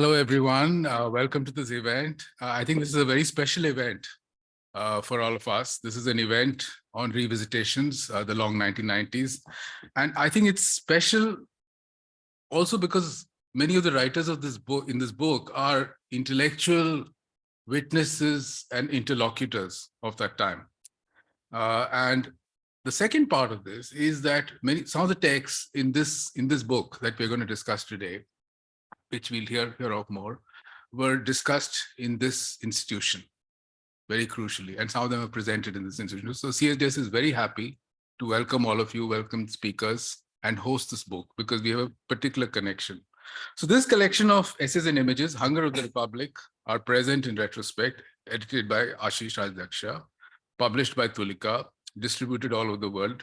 Hello, everyone. Uh, welcome to this event. Uh, I think this is a very special event uh, for all of us. This is an event on revisitations, uh, the long 1990s. And I think it's special also because many of the writers of this book in this book are intellectual witnesses and interlocutors of that time. Uh, and the second part of this is that many some of the texts in this in this book that we're going to discuss today which we'll hear, hear of more, were discussed in this institution, very crucially, and some of them are presented in this institution. So CSDS is very happy to welcome all of you, welcome speakers, and host this book because we have a particular connection. So this collection of essays and images, Hunger of the Republic, are present in retrospect, edited by Ashish Rajadhyaksha, published by Tulika, distributed all over the world,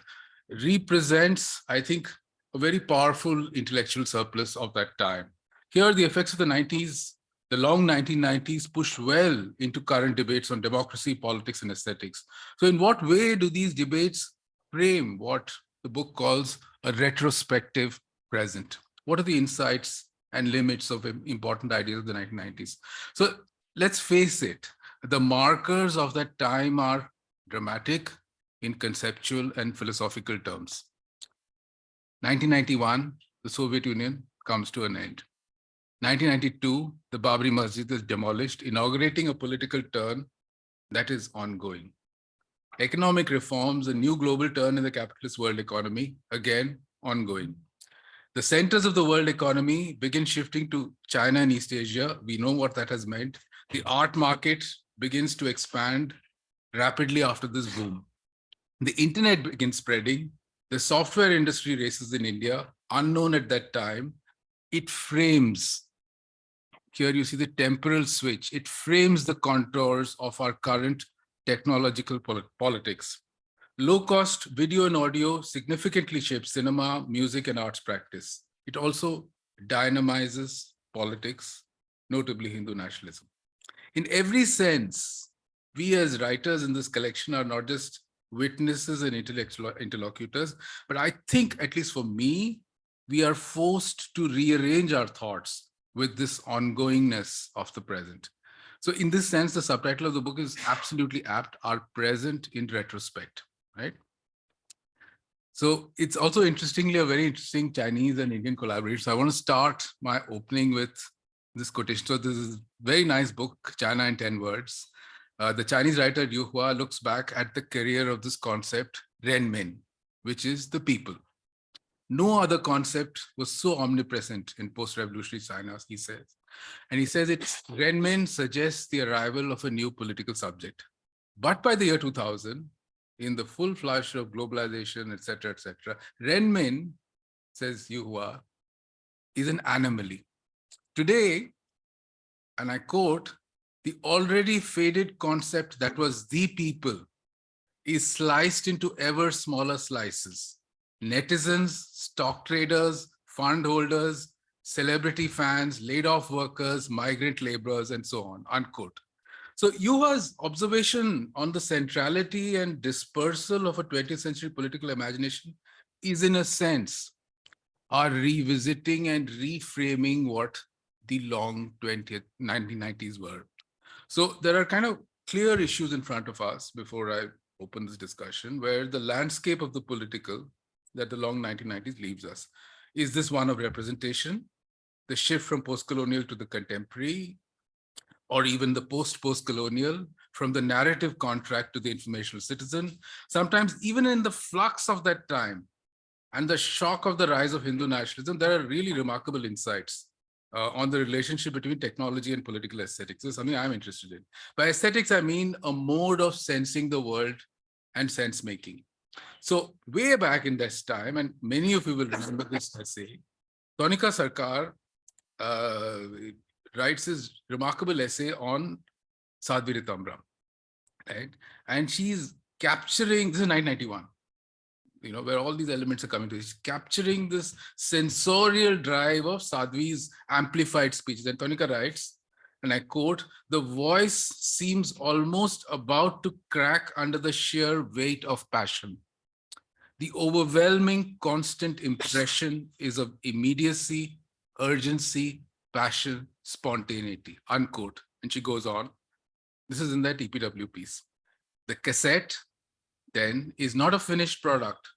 represents, I think, a very powerful intellectual surplus of that time. Here, the effects of the 90s, the long 1990s pushed well into current debates on democracy, politics, and aesthetics. So in what way do these debates frame what the book calls a retrospective present? What are the insights and limits of important ideas of the 1990s? So let's face it, the markers of that time are dramatic in conceptual and philosophical terms. 1991, the Soviet Union comes to an end. 1992, the Babri Masjid is demolished, inaugurating a political turn that is ongoing. Economic reforms, a new global turn in the capitalist world economy, again, ongoing. The centers of the world economy begin shifting to China and East Asia. We know what that has meant. The art market begins to expand rapidly after this boom. The internet begins spreading. The software industry races in India, unknown at that time. It frames here you see the temporal switch. It frames the contours of our current technological politics. Low-cost video and audio significantly shapes cinema, music, and arts practice. It also dynamizes politics, notably Hindu nationalism. In every sense, we as writers in this collection are not just witnesses and intellectual interlocutors, but I think, at least for me, we are forced to rearrange our thoughts with this ongoingness of the present. So in this sense, the subtitle of the book is absolutely apt, Our Present in Retrospect, right? So it's also interestingly a very interesting Chinese and Indian collaboration. So I want to start my opening with this quotation. So this is a very nice book, China in 10 words. Uh, the Chinese writer Yu Hua looks back at the career of this concept, Renmin, which is the people. No other concept was so omnipresent in post-revolutionary China, he says. And he says it Renmin suggests the arrival of a new political subject. But by the year 2000, in the full flush of globalization, etc., etc., Renmin, says Yu Hua, is an anomaly. Today, and I quote, the already faded concept that was the people is sliced into ever smaller slices netizens, stock traders, fund holders, celebrity fans, laid off workers, migrant laborers, and so on, unquote. So Yu Hua's observation on the centrality and dispersal of a 20th century political imagination is in a sense are revisiting and reframing what the long 20th 1990s were. So there are kind of clear issues in front of us before I open this discussion where the landscape of the political that the long 1990s leaves us. Is this one of representation, the shift from post-colonial to the contemporary, or even the post-post-colonial, from the narrative contract to the informational citizen, sometimes even in the flux of that time and the shock of the rise of Hindu nationalism, there are really remarkable insights uh, on the relationship between technology and political aesthetics. This is something I'm interested in. By aesthetics, I mean a mode of sensing the world and sense making. So way back in this time, and many of you will remember this essay, Tanika Sarkar uh, writes his remarkable essay on Sadhvi Rithambara, right? And she's capturing, this is 1991, you know, where all these elements are coming to, she's capturing this sensorial drive of Sadhvi's amplified speeches. And Tanika writes, and I quote, the voice seems almost about to crack under the sheer weight of passion the overwhelming constant impression is of immediacy, urgency, passion, spontaneity, unquote. And she goes on. This is in that EPW piece. The cassette then is not a finished product,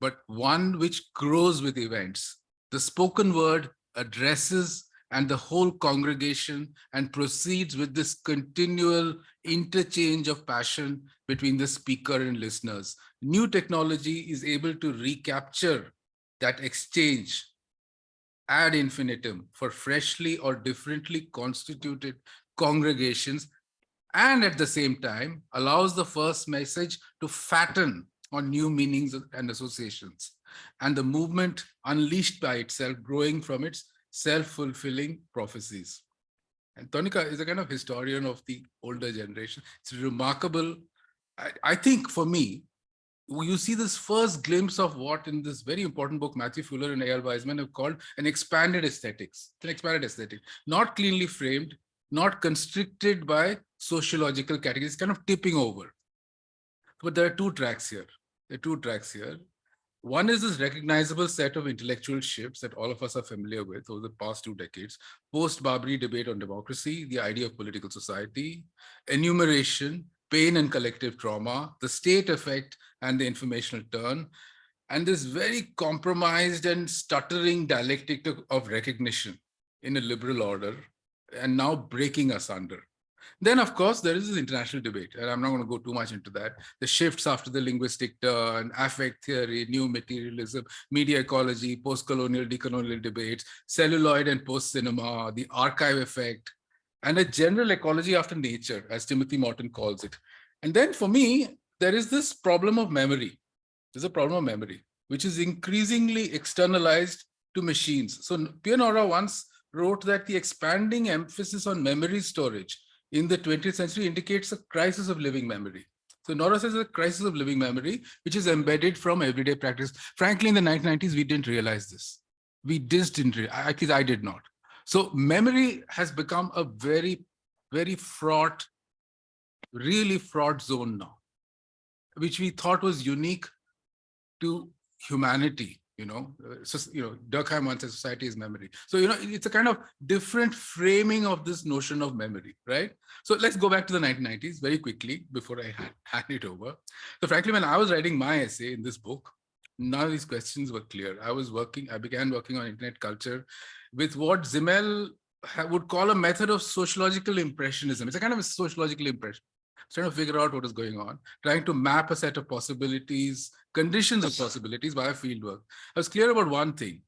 but one which grows with events. The spoken word addresses and the whole congregation and proceeds with this continual interchange of passion between the speaker and listeners. New technology is able to recapture that exchange ad infinitum for freshly or differently constituted congregations and at the same time allows the first message to fatten on new meanings and associations and the movement unleashed by itself growing from its self-fulfilling prophecies. And Tanika is a kind of historian of the older generation. It's remarkable. I, I think for me, you see this first glimpse of what in this very important book, Matthew Fuller and Eyal Weizman have called an expanded aesthetics, an expanded aesthetic, not cleanly framed, not constricted by sociological categories, kind of tipping over. But there are two tracks here. There are two tracks here. One is this recognizable set of intellectual shifts that all of us are familiar with over the past two decades, post-Babri debate on democracy, the idea of political society, enumeration, pain and collective trauma, the state effect and the informational turn, and this very compromised and stuttering dialectic of recognition in a liberal order, and now breaking us under. Then, of course, there is this international debate, and I'm not going to go too much into that. The shifts after the linguistic turn, affect theory, new materialism, media ecology, post-colonial, decolonial debates, celluloid and post-cinema, the archive effect, and a general ecology after nature, as Timothy Morton calls it. And then for me, there is this problem of memory. There's a problem of memory, which is increasingly externalized to machines. So Pierre Nora once wrote that the expanding emphasis on memory storage in the 20th century indicates a crisis of living memory. So Nora says a crisis of living memory, which is embedded from everyday practice. Frankly, in the 1990s, we didn't realize this. We just didn't, at least I did not. So memory has become a very, very fraught, really fraught zone now, which we thought was unique to humanity you know, uh, so, you know, Durkheim once said society is memory. So, you know, it's a kind of different framing of this notion of memory, right? So let's go back to the 1990s very quickly before I hand it over. So frankly, when I was writing my essay in this book, none of these questions were clear. I was working, I began working on internet culture with what Simmel would call a method of sociological impressionism. It's a kind of a sociological impression trying to figure out what is going on, trying to map a set of possibilities, conditions of possibilities via fieldwork. I was clear about one thing.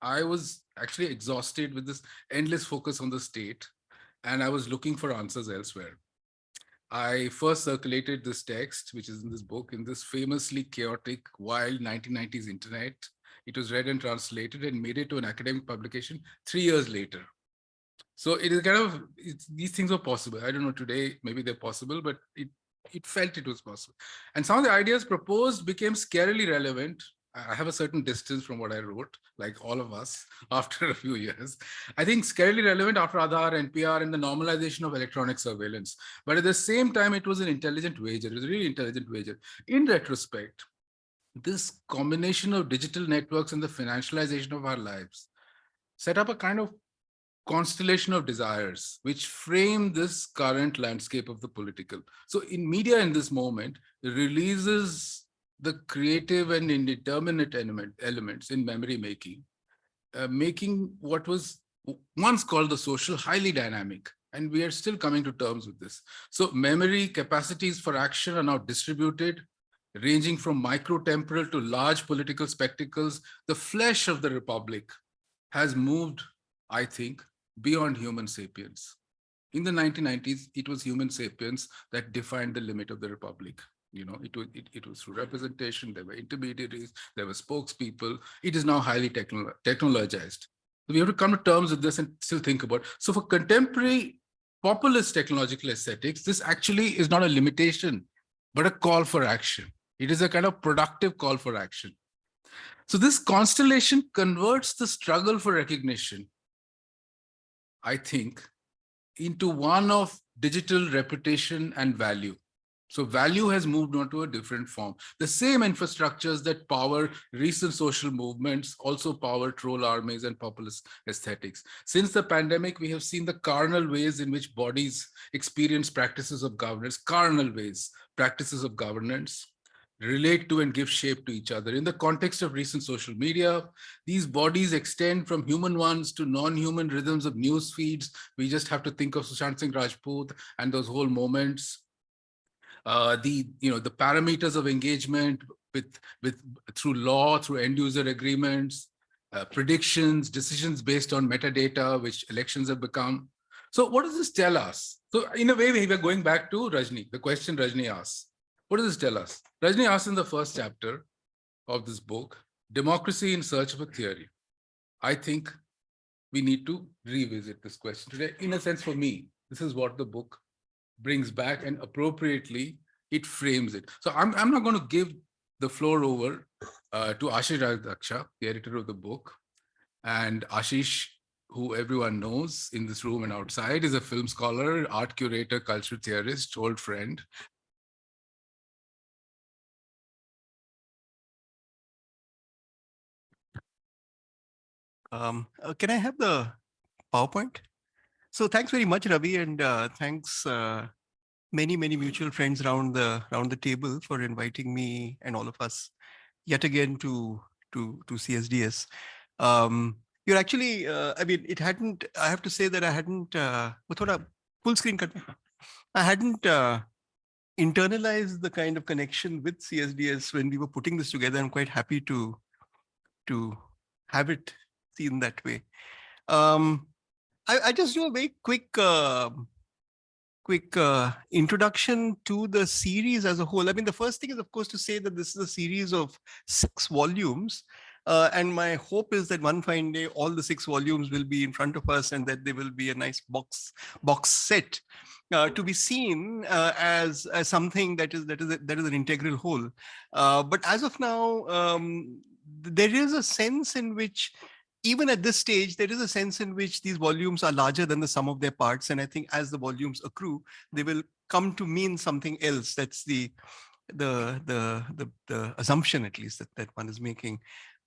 I was actually exhausted with this endless focus on the state, and I was looking for answers elsewhere. I first circulated this text, which is in this book, in this famously chaotic, wild 1990s internet. It was read and translated and made it to an academic publication three years later. So it is kind of, these things are possible. I don't know today, maybe they're possible, but it, it felt it was possible. And some of the ideas proposed became scarily relevant. I have a certain distance from what I wrote, like all of us, after a few years. I think scarily relevant after Aadhaar, NPR, and the normalization of electronic surveillance. But at the same time, it was an intelligent wager. It was a really intelligent wager. In retrospect, this combination of digital networks and the financialization of our lives set up a kind of constellation of desires which frame this current landscape of the political. So in media in this moment, releases the creative and indeterminate element, elements in memory making, uh, making what was once called the social highly dynamic. And we are still coming to terms with this. So memory capacities for action are now distributed, ranging from micro-temporal to large political spectacles. The flesh of the republic has moved, I think, beyond human sapiens. In the 1990s, it was human sapiens that defined the limit of the republic. You know, it was, it, it was through representation, there were intermediaries, there were spokespeople. It is now highly technolo technologized. So we have to come to terms with this and still think about. So for contemporary populist technological aesthetics, this actually is not a limitation, but a call for action. It is a kind of productive call for action. So this constellation converts the struggle for recognition I think, into one of digital reputation and value. So value has moved on to a different form. The same infrastructures that power recent social movements also power troll armies and populist aesthetics. Since the pandemic, we have seen the carnal ways in which bodies experience practices of governance, carnal ways, practices of governance, relate to and give shape to each other. In the context of recent social media, these bodies extend from human ones to non-human rhythms of news feeds. We just have to think of Sushant Singh Rajput and those whole moments. Uh, the, you know, the parameters of engagement with, with through law, through end user agreements, uh, predictions, decisions based on metadata, which elections have become. So what does this tell us? So in a way, we are going back to Rajni, the question Rajni asks. What does this tell us? Rajni asks in the first chapter of this book, Democracy in Search of a Theory. I think we need to revisit this question today. In a sense, for me, this is what the book brings back and appropriately it frames it. So I'm, I'm not going to give the floor over uh, to Ashish Rajadhyaksha, the editor of the book. And Ashish, who everyone knows in this room and outside, is a film scholar, art curator, cultural theorist, old friend, Um, uh, can I have the PowerPoint? So thanks very much, Ravi, and uh, thanks uh, many, many mutual friends around the around the table for inviting me and all of us yet again to to to CSDS. Um, you're actually, uh, I mean, it hadn't. I have to say that I hadn't. Uh, full screen cut. I hadn't uh, internalized the kind of connection with CSDS when we were putting this together. I'm quite happy to to have it seen that way. Um, I, I, just do a very quick, uh, quick uh, introduction to the series as a whole. I mean, the first thing is, of course, to say that this is a series of six volumes. Uh, and my hope is that one fine day, all the six volumes will be in front of us and that they will be a nice box box set uh, to be seen uh, as, as something that is that is a, that is an integral whole. Uh, but as of now, um, there is a sense in which even at this stage, there is a sense in which these volumes are larger than the sum of their parts. And I think as the volumes accrue, they will come to mean something else. That's the the the the, the assumption, at least, that, that one is making.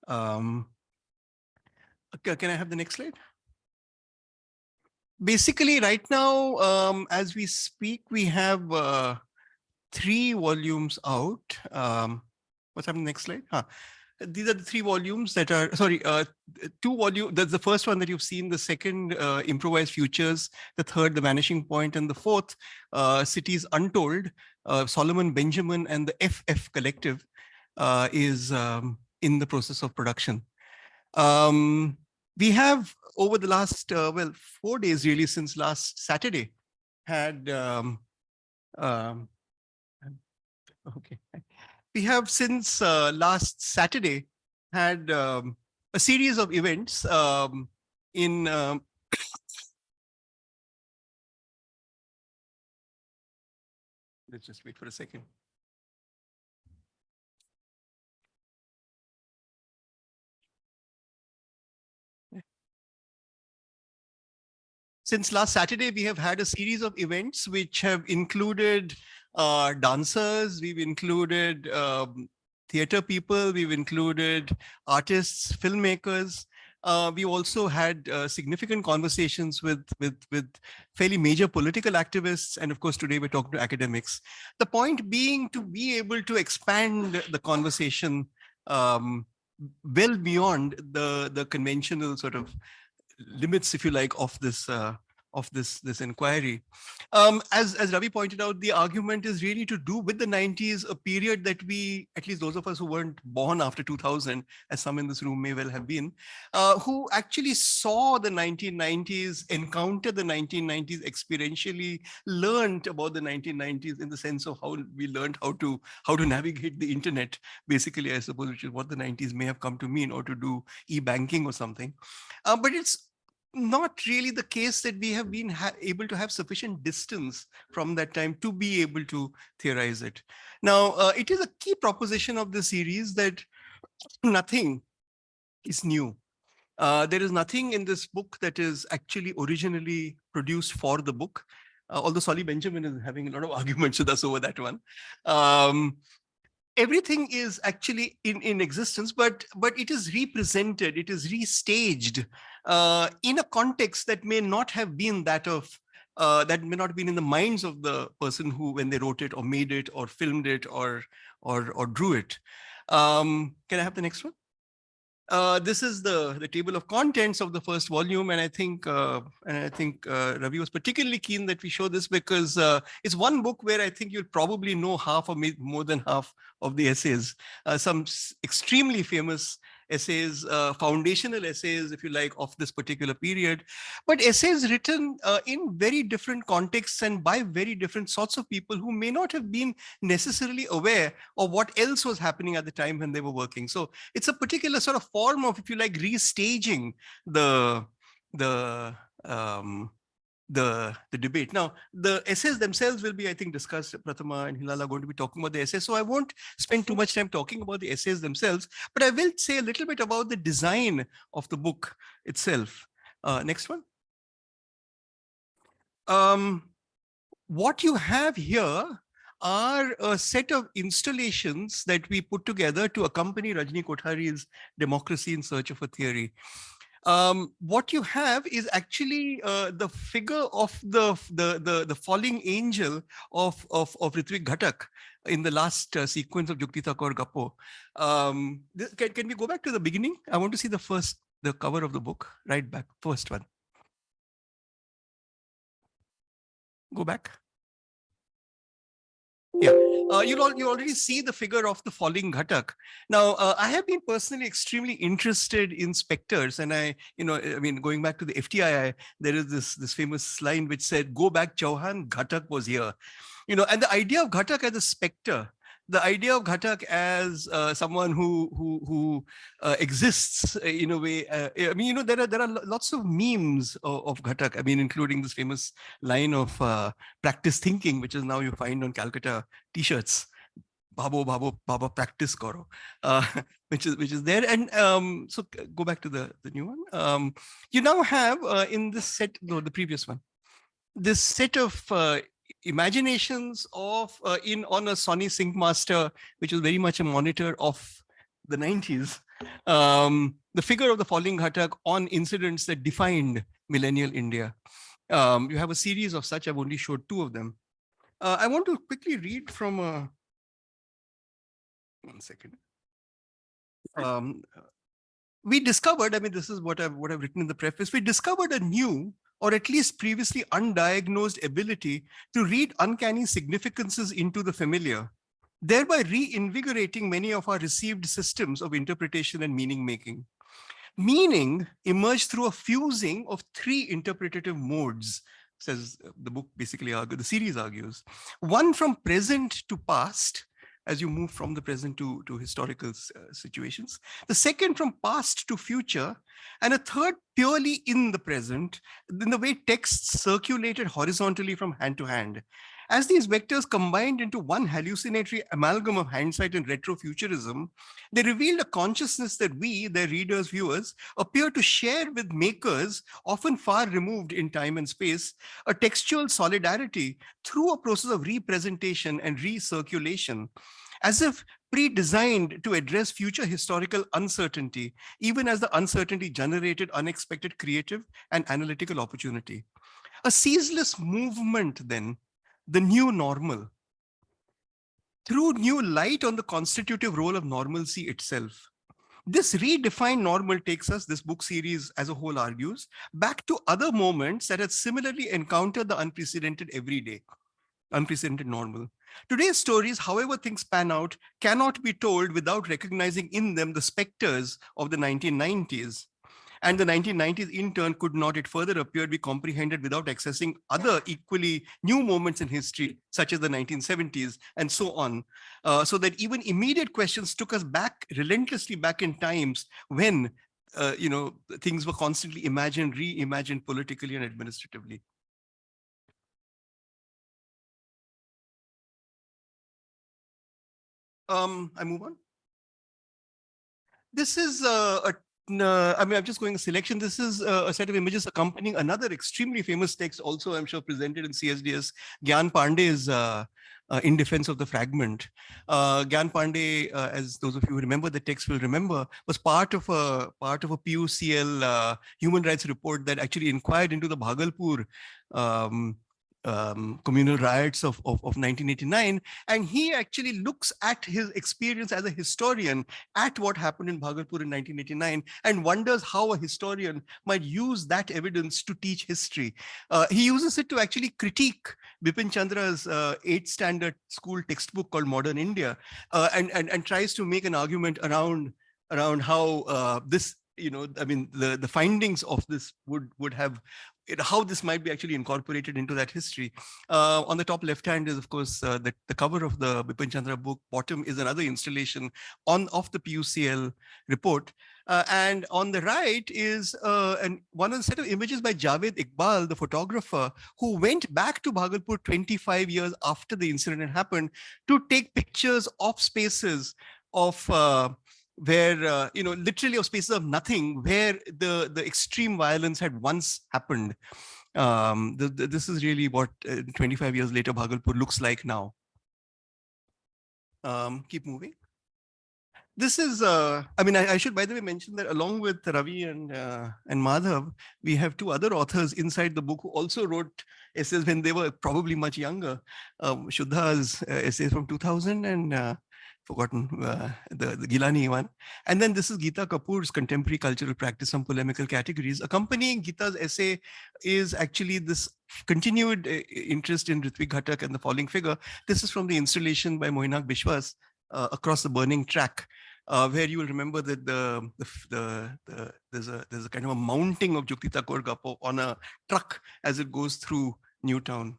Um, okay, can I have the next slide? Basically, right now, um, as we speak, we have uh, three volumes out. Um, what's happening next slide? Huh these are the three volumes that are sorry uh, two volume that's the first one that you've seen the second uh, improvised futures the third the vanishing point and the fourth uh, cities untold uh, solomon benjamin and the ff collective uh, is um, in the process of production. Um, we have over the last uh, well four days really since last saturday had um, um okay we have since uh, last Saturday had um, a series of events um, in um, let's just wait for a second. Since last Saturday, we have had a series of events which have included uh, dancers, we've included um, theater people, we've included artists, filmmakers. Uh, we also had uh, significant conversations with, with, with fairly major political activists. And of course, today we're talking to academics. The point being to be able to expand the conversation um, well beyond the, the conventional sort of limits, if you like, of this uh, of this this inquiry. Um, as as Ravi pointed out, the argument is really to do with the 90s, a period that we, at least those of us who weren't born after 2000, as some in this room may well have been, uh, who actually saw the 1990s, encountered the 1990s experientially, learned about the 1990s in the sense of how we learned how to how to navigate the internet, basically, I suppose, which is what the 90s may have come to mean, or to do e-banking or something. Uh, but it's not really the case that we have been able to have sufficient distance from that time to be able to theorize it. Now, uh, it is a key proposition of the series that nothing is new. Uh, there is nothing in this book that is actually originally produced for the book. uh, although Solly Benjamin is having a lot of arguments with us over that one. Um, everything is actually in, in existence, but, but it is represented, it is restaged uh, in a context that may not have been that of uh, that may not have been in the minds of the person who, when they wrote it or made it or filmed it or or or drew it. Um, can I have the next one? Uh, this is the the table of contents of the first volume, and I think uh, and I think uh, Ravi was particularly keen that we show this because uh, it's one book where I think you'll probably know half or more than half of the essays. Uh, some extremely famous essays, uh, foundational essays, if you like, of this particular period, but essays written uh, in very different contexts and by very different sorts of people who may not have been necessarily aware of what else was happening at the time when they were working. So it's a particular sort of form of, if you like, restaging the the um, the, the debate. Now, the essays themselves will be, I think, discussed. Prathama and Hilal are going to be talking about the essays. So I won't spend too much time talking about the essays themselves, but I will say a little bit about the design of the book itself. Uh, next one. Um, what you have here are a set of installations that we put together to accompany Rajni Kothari's Democracy in Search of a Theory um, what you have is actually uh, the figure of the, the, the, the falling angel of, of, of Ritwik Ghatak in the last uh, sequence of Jukti Kaur Gappo. Um, can, can we go back to the beginning? I want to see the first, the cover of the book, right back, first one. Go back. Yeah, uh, you'll all, you already see the figure of the falling Ghatak. Now, uh, I have been personally extremely interested in specters, and I, you know, I mean, going back to the FTII, there is this this famous line which said, "Go back, Chauhan, Ghatak was here." You know, and the idea of Ghatak as a specter the idea of Ghatak as uh, someone who who who uh, exists in a way. Uh, I mean, you know, there are there are lots of memes of, of Ghatak. I mean, including this famous line of uh, practice thinking, which is now you find on Calcutta T-shirts. Babo Babo Baba practice karo, uh, which is which is there. And um, so go back to the the new one. Um, you now have uh, in this set, no, the previous one, this set of imaginations of uh, in on a Sony Syncmaster, which was very much a monitor of the 90s, um, the figure of the falling Ghatak on incidents that defined millennial India. Um, you have a series of such, I've only showed two of them. Uh, I want to quickly read from a, one second. Um, we discovered, I mean, this is what I've, what I've written in the preface, we discovered a new or at least previously undiagnosed ability to read uncanny significances into the familiar, thereby reinvigorating many of our received systems of interpretation and meaning making. Meaning emerged through a fusing of three interpretative modes, says the book basically the series argues. One from present to past, as you move from the present to, to historical uh, situations. The second from past to future, and a third purely in the present, in the way texts circulated horizontally from hand to hand. As these vectors combined into one hallucinatory amalgam of hindsight and retrofuturism, they revealed a consciousness that we, their readers, viewers, appear to share with makers, often far removed in time and space, a textual solidarity through a process of representation and recirculation, as if pre-designed to address future historical uncertainty, even as the uncertainty generated unexpected creative and analytical opportunity. A ceaseless movement then the new normal through new light on the constitutive role of normalcy itself. This redefined normal takes us, this book series as a whole argues, back to other moments that had similarly encountered the unprecedented everyday, unprecedented normal. Today's stories, however things pan out, cannot be told without recognizing in them the specters of the 1990s, and the 1990s in turn could not, it further appeared, be comprehended without accessing other equally new moments in history, such as the 1970s and so on. Uh, so that even immediate questions took us back, relentlessly back in times when, uh, you know, things were constantly imagined, reimagined politically and administratively. Um, I move on. This is a, a no, I mean, I'm just going a selection. This is uh, a set of images accompanying another extremely famous text, also I'm sure presented in CSDS, Gyan Pandey's uh, uh, In Defense of the Fragment. Uh, Gyan Pandey, uh, as those of you who remember the text will remember, was part of a part of a PUCL uh, human rights report that actually inquired into the Bhagalpur um, um, communal riots of, of, of 1989. And he actually looks at his experience as a historian at what happened in Bhagalpur in 1989 and wonders how a historian might use that evidence to teach history. Uh, he uses it to actually critique Bipin Chandra's uh, eighth standard school textbook called Modern India uh, and, and, and tries to make an argument around around how uh, this you know, I mean, the, the findings of this would would have it, how this might be actually incorporated into that history. Uh, on the top left hand is, of course, uh, the, the cover of the Bipin Chandra book. Bottom is another installation on of the PUCL report. Uh, and on the right is uh, an, one of the set of images by Javed Iqbal, the photographer, who went back to Bhagalpur 25 years after the incident happened to take pictures of spaces of uh, where uh, you know literally of spaces of nothing where the the extreme violence had once happened. Um the, the, this is really what uh, 25 years later bhagalpur looks like now. Um keep moving. This is uh i mean I, I should by the way mention that along with ravi and uh, and madhav we have two other authors inside the book who also wrote essays when they were probably much younger. Um shuddha's uh, essays from 2000 and uh, forgotten uh, the, the Gilani one. And then this is Geeta Kapur's contemporary cultural practice on polemical categories. Accompanying Geeta's essay is actually this continued uh, interest in Ritwik Ghatak and the falling figure. This is from the installation by Moinak Biswas uh, across the burning track. Uh, where you will remember that the, the, the, the, there's a there's a kind of a mounting of Juktita Korgapo on a truck as it goes through Newtown.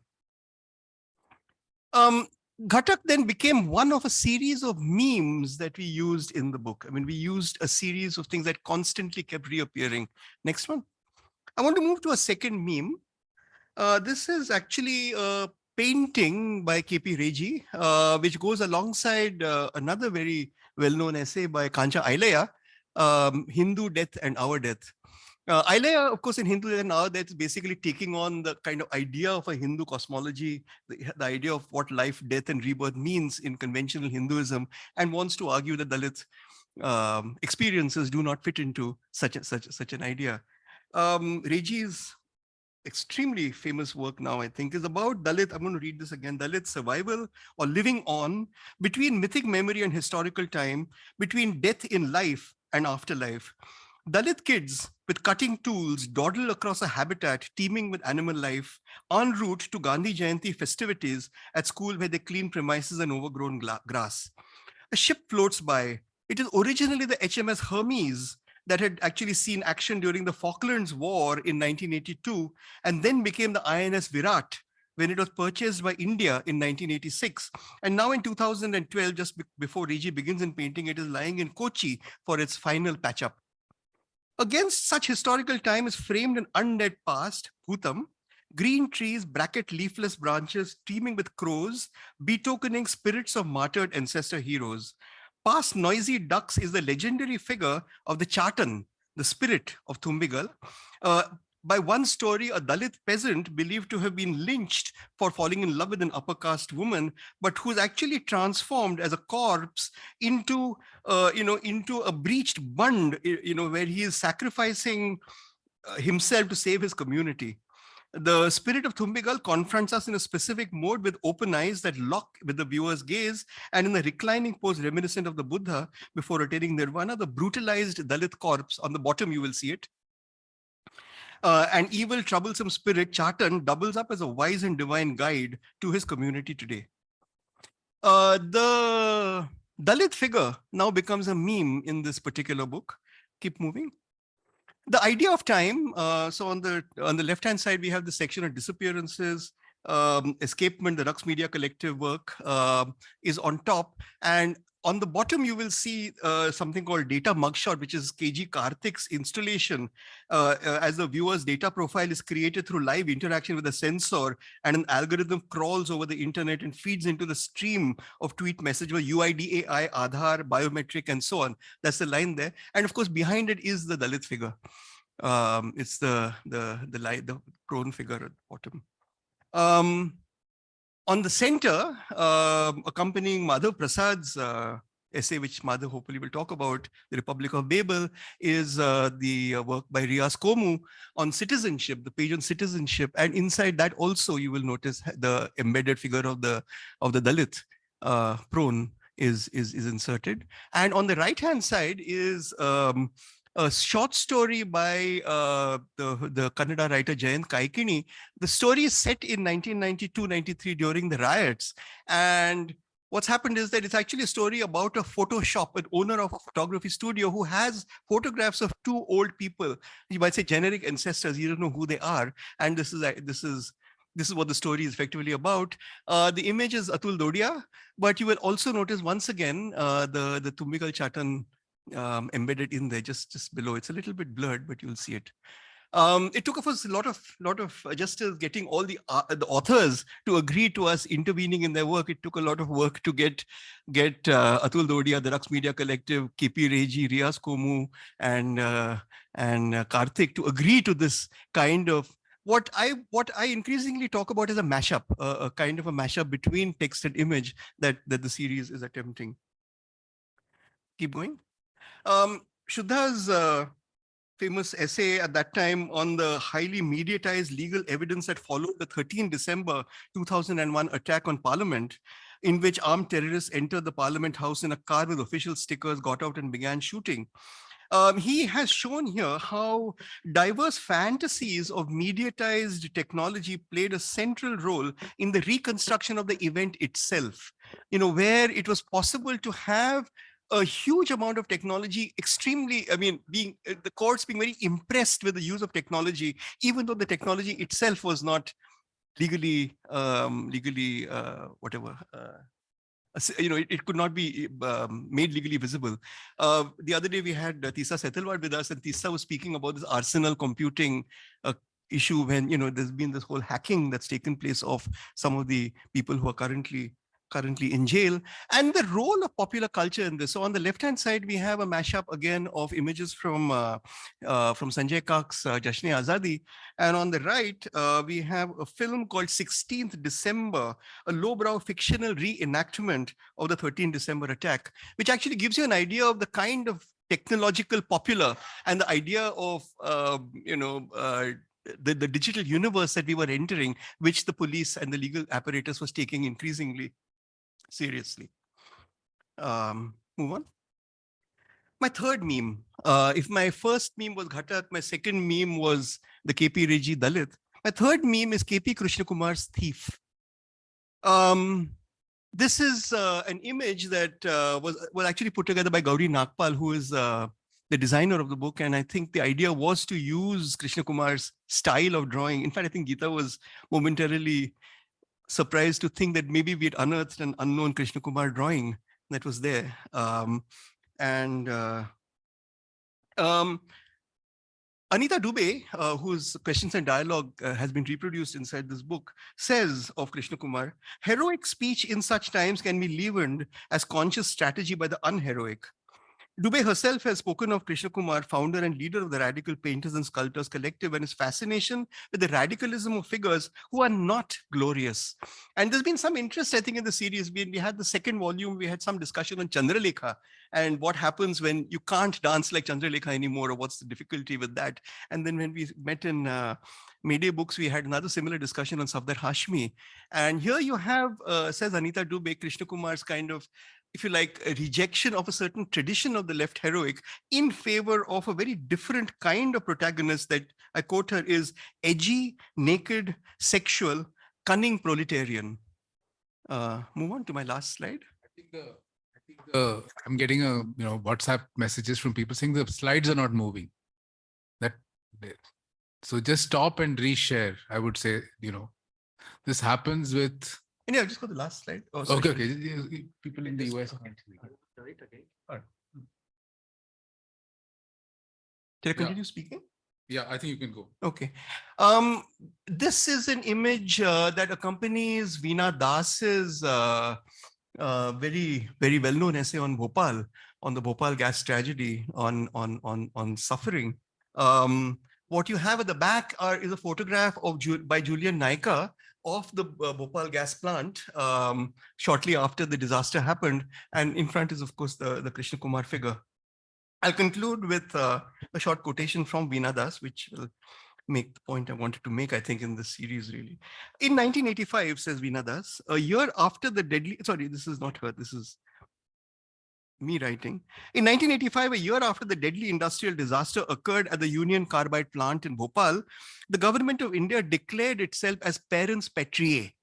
Um, Ghatak then became one of a series of memes that we used in the book. I mean, we used a series of things that constantly kept reappearing. Next one. I want to move to a second meme. Uh, this is actually a painting by KP Reji, uh, which goes alongside uh, another very well-known essay by Kancha Ilaiah, um, Hindu Death and Our Death. Uh, of course, in Hindu now that's basically taking on the kind of idea of a Hindu cosmology, the, the, idea of what life, death, and rebirth means in conventional Hinduism, and wants to argue that Dalit um, experiences do not fit into such a, such such an idea. Um, Reji's extremely famous work now, I think, is about Dalit. I'm going to read this again. Dalit survival or living on between mythic memory and historical time, between death in life and afterlife. Dalit kids with cutting tools dawdle across a habitat teeming with animal life en route to Gandhi Jayanti festivities at school where they clean premises and overgrown grass. A ship floats by. It is originally the HMS Hermes that had actually seen action during the Falklands War in 1982 and then became the INS Virat when it was purchased by India in 1986. And now in 2012, just before Reji begins in painting, it is lying in Kochi for its final patch up. Against such historical time is framed an undead past, Bhutam, green trees bracket leafless branches teeming with crows, betokening spirits of martyred ancestor heroes. Past noisy ducks is the legendary figure of the Chatan, the spirit of Thumbigal, uh, by one story, a Dalit peasant believed to have been lynched for falling in love with an upper caste woman, but who's actually transformed as a corpse into, uh, you know, into a breached bund, you know, where he is sacrificing uh, himself to save his community. The spirit of Thumbigal confronts us in a specific mode with open eyes that lock with the viewer's gaze and in the reclining pose reminiscent of the Buddha before attaining nirvana, the brutalized Dalit corpse on the bottom, you will see it, uh, an evil, troublesome spirit, Chatan, doubles up as a wise and divine guide to his community today. Uh, the Dalit figure now becomes a meme in this particular book. Keep moving. The idea of time, uh, so on the on the left-hand side, we have the section of disappearances, um, escapement, the Raqs Media Collective work uh, is on top. And on the bottom, you will see uh, something called data mugshot, which is KG Karthik's installation uh, uh, as the viewer's data profile is created through live interaction with a sensor and an algorithm crawls over the internet and feeds into the stream of tweet message with UID AI, Aadhaar, biometric, and so on. That's the line there. And of course, behind it is the Dalit figure. Um, it's the, the, the, light, the prone figure at the bottom. Um, on the center, uh, accompanying Madhav Prasad's uh, essay, which Madhav hopefully will talk about, The Republic of Babel, is uh, the uh, work by Riaz Komu on citizenship, the page on citizenship. And inside that also, you will notice the embedded figure of the of the Dalit uh, prone is, is, is inserted. And on the right-hand side is um, a short story by uh, the, the Kannada writer Jayant Kaikini. The story is set in 1992-93 during the riots. And what's happened is that it's actually a story about a photo shop, an owner of a photography studio who has photographs of two old people. You might say generic ancestors, you don't know who they are. And this is, this is this is what the story is effectively about. Uh, the image is Atul Dodia, but you will also notice once again uh, the, the Tumbikal Chatan um, embedded in there just, just below. It's a little bit blurred, but you'll see it. Um, it took us a lot of lot of adjusters getting all the uh, the authors to agree to us intervening in their work. It took a lot of work to get get uh, Atul Dodia, the Raqs Media Collective, KP Reji, Riaz Komu, and uh, and uh, Karthik to agree to this kind of what I what I increasingly talk about is a mashup, a kind of a mashup between text and image that that the series is attempting. Keep going. Um, Shuddha's uh, famous essay at that time on the highly mediatized legal evidence that followed the 13 December 2001 attack on parliament, in which armed terrorists entered the parliament house in a car with official stickers, got out and began shooting. Um, he has shown here how diverse fantasies of mediatized technology played a central role in the reconstruction of the event itself, you know, where it was possible to have a huge amount of technology, extremely, I mean, being uh, the courts being very impressed with the use of technology, even though the technology itself was not legally, um, legally, uh, whatever, uh, you know, it, it, could not be um, made legally visible. Uh, the other day we had uh, Teesta Setalvad with us and Teesta was speaking about this arsenal computing uh, issue when, you know, there's been this whole hacking that's taken place of some of the people who are currently currently in jail, and the role of popular culture in this. So on the left-hand side, we have a mashup again of images from uh, uh, from Sanjay Kak's uh, Jashne Azadi. And on the right, uh, we have a film called 16th December, a lowbrow fictional reenactment of the 13th December attack, which actually gives you an idea of the kind of technological popular and the idea of, uh, you know, uh, the, the digital universe that we were entering, which the police and the legal apparatus was taking increasingly seriously. Um, move on. My third meme, uh, if my first meme was Ghatak, my second meme was the KP Reji Dalit. My third meme is KP Krishna Kumar's Thief. Um, this is uh, an image that uh, was, was actually put together by Gauri Nagpal, who is uh, the designer of the book. And I think the idea was to use Krishna Kumar's style of drawing. In fact, I think Geeta was momentarily surprised to think that maybe we had unearthed an unknown Krishna Kumar drawing that was there. Um, and uh, um, Anita Dube, uh, whose questions and dialogue uh, has been reproduced inside this book, says of Krishna Kumar, heroic speech in such times can be leavened as conscious strategy by the unheroic. Dube herself has spoken of Krishna Kumar, founder and leader of the Radical Painters and Sculptors Collective and his fascination with the radicalism of figures who are not glorious. And there's been some interest, I think, in the series. We, we had the second volume, we had some discussion on Chandralekha and what happens when you can't dance like Chandralekha anymore or what's the difficulty with that. And then when we met in uh, Books, we had another similar discussion on Safdar Hashmi. And here you have, uh, says Anita Dube, Krishna Kumar's kind of if you like, a rejection of a certain tradition of the left heroic in favor of a very different kind of protagonist that I quote her is edgy, naked, sexual, cunning proletarian. Uh, move on to my last slide. I think the, I think the, I'm getting a, you know, WhatsApp messages from people saying the slides are not moving. That, so just stop and reshare. I would say, you know, this happens with and yeah, just go to the last slide. Oh, Okay, okay. People in the US. Right, again. Alright. Did I Yeah. continue speaking? Yeah, I think you can go. Okay. Um, this is an image uh, that accompanies Veena Das's uh, uh, very, very well-known essay on Bhopal, on the Bhopal gas tragedy, on, on, on, on suffering. Um, what you have at the back are, is a photograph of by Julian Naika of the uh, Bhopal gas plant um, shortly after the disaster happened. And in front is, of course, the, the Krishna Kumar figure. I'll conclude with uh, a short quotation from Veena Das, which will make the point I wanted to make, I think, in this series, really. In 1985, says Veena Das, a year after the deadly, sorry, this is not her, this is me writing. In 1985, a year after the deadly industrial disaster occurred at the Union Carbide plant in Bhopal, the government of India declared itself as parens patriae,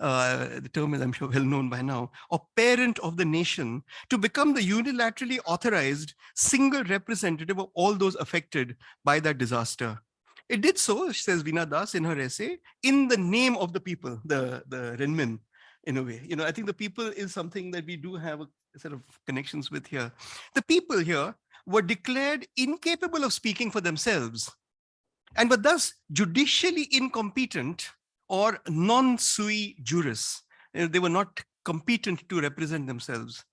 uh, the term is I'm sure well known by now, or parent of the nation to become the unilaterally authorized single representative of all those affected by that disaster. It did so, says Veena Das in her essay, in the name of the people, the, the Renmin, in a way. You know, I think the people is something that we do have a set of connections with here. The people here were declared incapable of speaking for themselves and were thus judicially incompetent or non sui juris. They were not competent to represent themselves.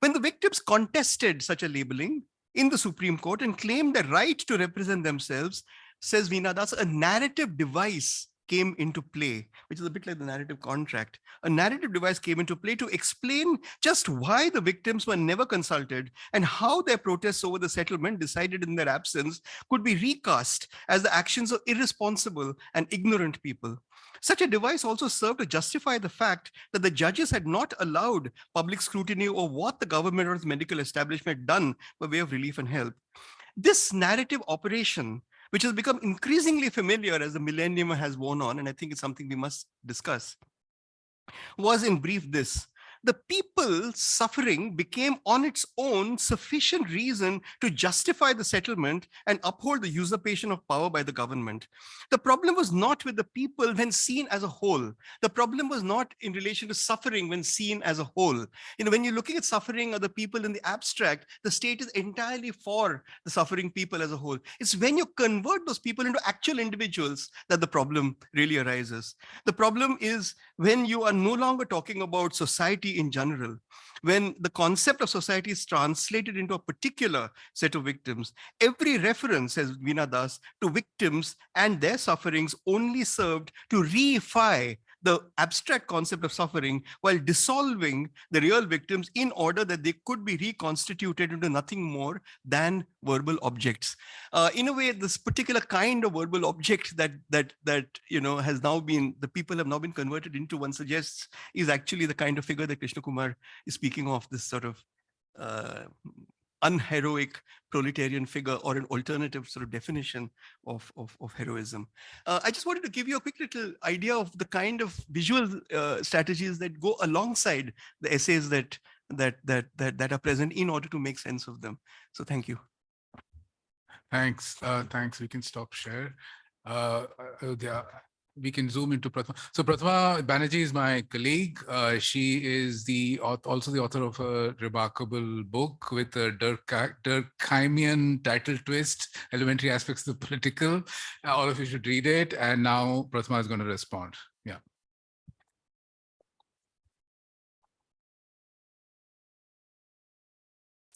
When the victims contested such a labeling in the Supreme Court and claimed the right to represent themselves, says Veena Das, a narrative device came into play, which is a bit like the narrative contract. A narrative device came into play to explain just why the victims were never consulted and how their protests over the settlement decided in their absence could be recast as the actions of irresponsible and ignorant people. Such a device also served to justify the fact that the judges had not allowed public scrutiny of what the government or its medical establishment had done by way of relief and help. This narrative operation, which has become increasingly familiar as the millennium has worn on, and I think it's something we must discuss, was in brief this. The people suffering became on its own sufficient reason to justify the settlement and uphold the usurpation of power by the government. The problem was not with the people when seen as a whole. The problem was not in relation to suffering when seen as a whole. You know, when you're looking at suffering or the people in the abstract, the state is entirely for the suffering people as a whole. It's when you convert those people into actual individuals that the problem really arises. The problem is when you are no longer talking about society in general, when the concept of society is translated into a particular set of victims, every reference, as Veena Das, to victims and their sufferings only served to reify the abstract concept of suffering while dissolving the real victims in order that they could be reconstituted into nothing more than verbal objects. Uh, in a way, this particular kind of verbal object that that that you know has now been the people have now been converted into, one suggests, is actually the kind of figure that Krishna Kumar is speaking of. This sort of uh, unheroic proletarian figure or an alternative sort of definition of, of, of heroism. Uh, I just wanted to give you a quick little idea of the kind of visual uh, strategies that go alongside the essays that, that, that, that, that are present in order to make sense of them. So thank you. Thanks. Uh, thanks. We can stop share. Uh, uh, yeah, we can zoom into Prathama. So Prathama Banerjee is my colleague. Uh, she is the also the author of a remarkable book with a Durka- Durkheimian title twist, elementary aspects of the political. Uh, all of you should read it. And now Prathama is going to respond. Yeah.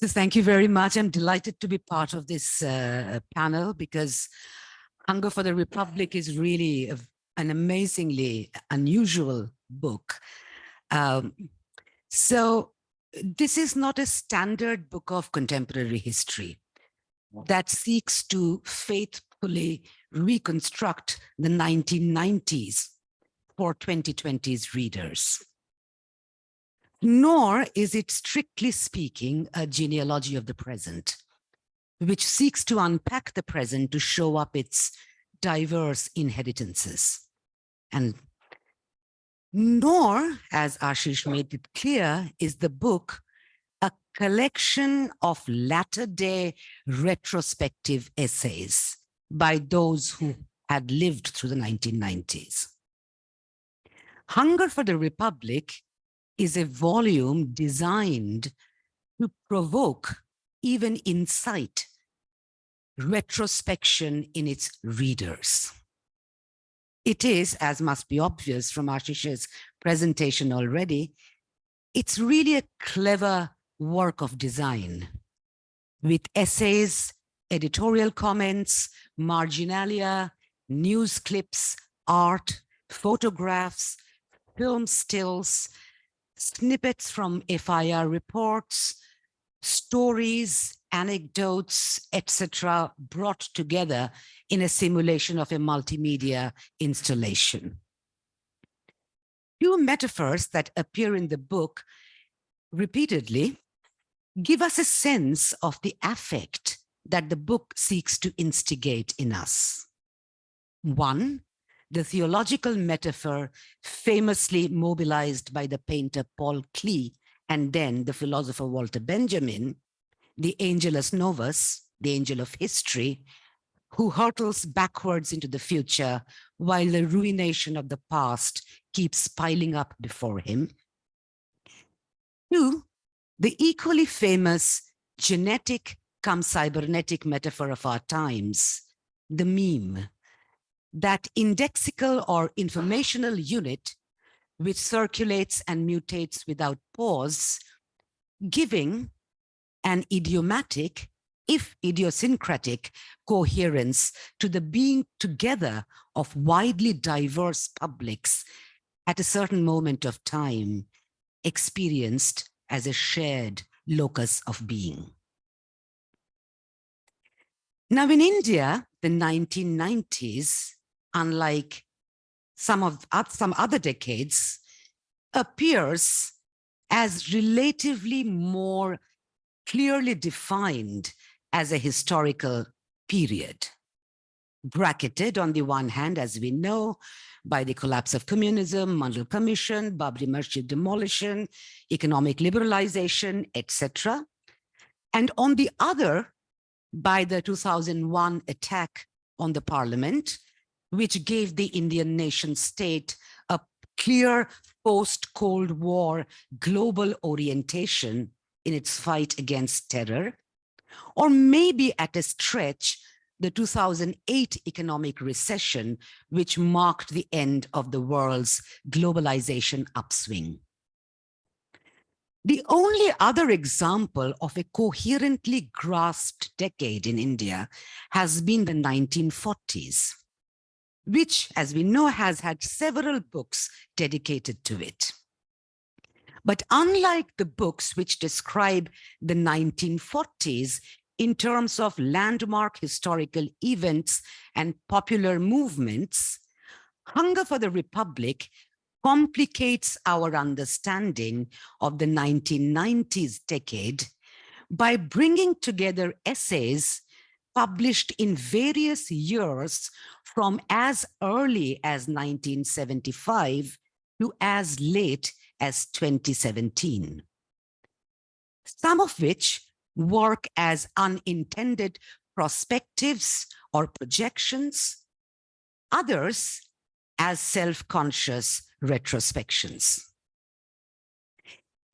So thank you very much. I'm delighted to be part of this uh, panel because Hunger for the Republic is really a- an amazingly unusual book. Um, so this is not a standard book of contemporary history that seeks to faithfully reconstruct the 1990s for 2020's readers nor is it strictly speaking a genealogy of the present, which seeks to unpack the present to show up its diverse inheritances. And nor, as Ashish made it clear, is the book a collection of latter-day retrospective essays by those who had lived through the 1990s. Hunger for the Republic is a volume designed to provoke, even incite, retrospection in its readers. It is, as must be obvious from Ashish's presentation already, it's really a clever work of design. With essays, editorial comments, marginalia, news clips, art, photographs, film stills, snippets from FIR reports, stories, anecdotes, etc., brought together in a simulation of a multimedia installation. Two metaphors that appear in the book repeatedly give us a sense of the affect that the book seeks to instigate in us. One, the theological metaphor famously mobilized by the painter Paul Klee and then the philosopher Walter Benjamin, the Angelus Novus, the angel of history, who hurtles backwards into the future while the ruination of the past keeps piling up before him. Two, the equally famous genetic come cybernetic metaphor of our times, the meme, that indexical or informational unit which circulates and mutates without pause, giving an idiomatic, if idiosyncratic, coherence to the being together of widely diverse publics at a certain moment of time, experienced as a shared locus of being. Now in India, the 1990s, unlike some of some other decades, appears as relatively more clearly defined as a historical period. Bracketed on the one hand, as we know, by the collapse of communism, Mandal Commission, Babri Masjid demolition, economic liberalization, etc. And on the other, by the 2001 attack on the parliament, which gave the Indian nation state a clear post-Cold War global orientation in its fight against terror, or maybe at a stretch, the 2008 economic recession, which marked the end of the world's globalization upswing. The only other example of a coherently grasped decade in India has been the 1940s, which, as we know, has had several books dedicated to it. But unlike the books which describe the 1940s in terms of landmark historical events and popular movements, Hunger for the Republic complicates our understanding of the 1990s decade by bringing together essays published in various years from as early as 1975 to as late as 2017. Some of which work as unintended prospectives or projections, others as self-conscious retrospections.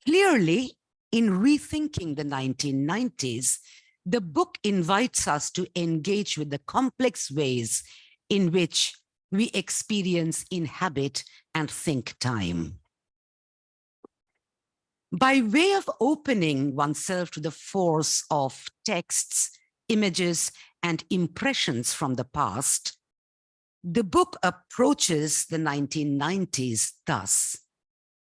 Clearly, in rethinking the 1990s, the book invites us to engage with the complex ways in which we experience, inhabit, and think time. By way of opening oneself to the force of texts, images, and impressions from the past, the book approaches the 1990s thus,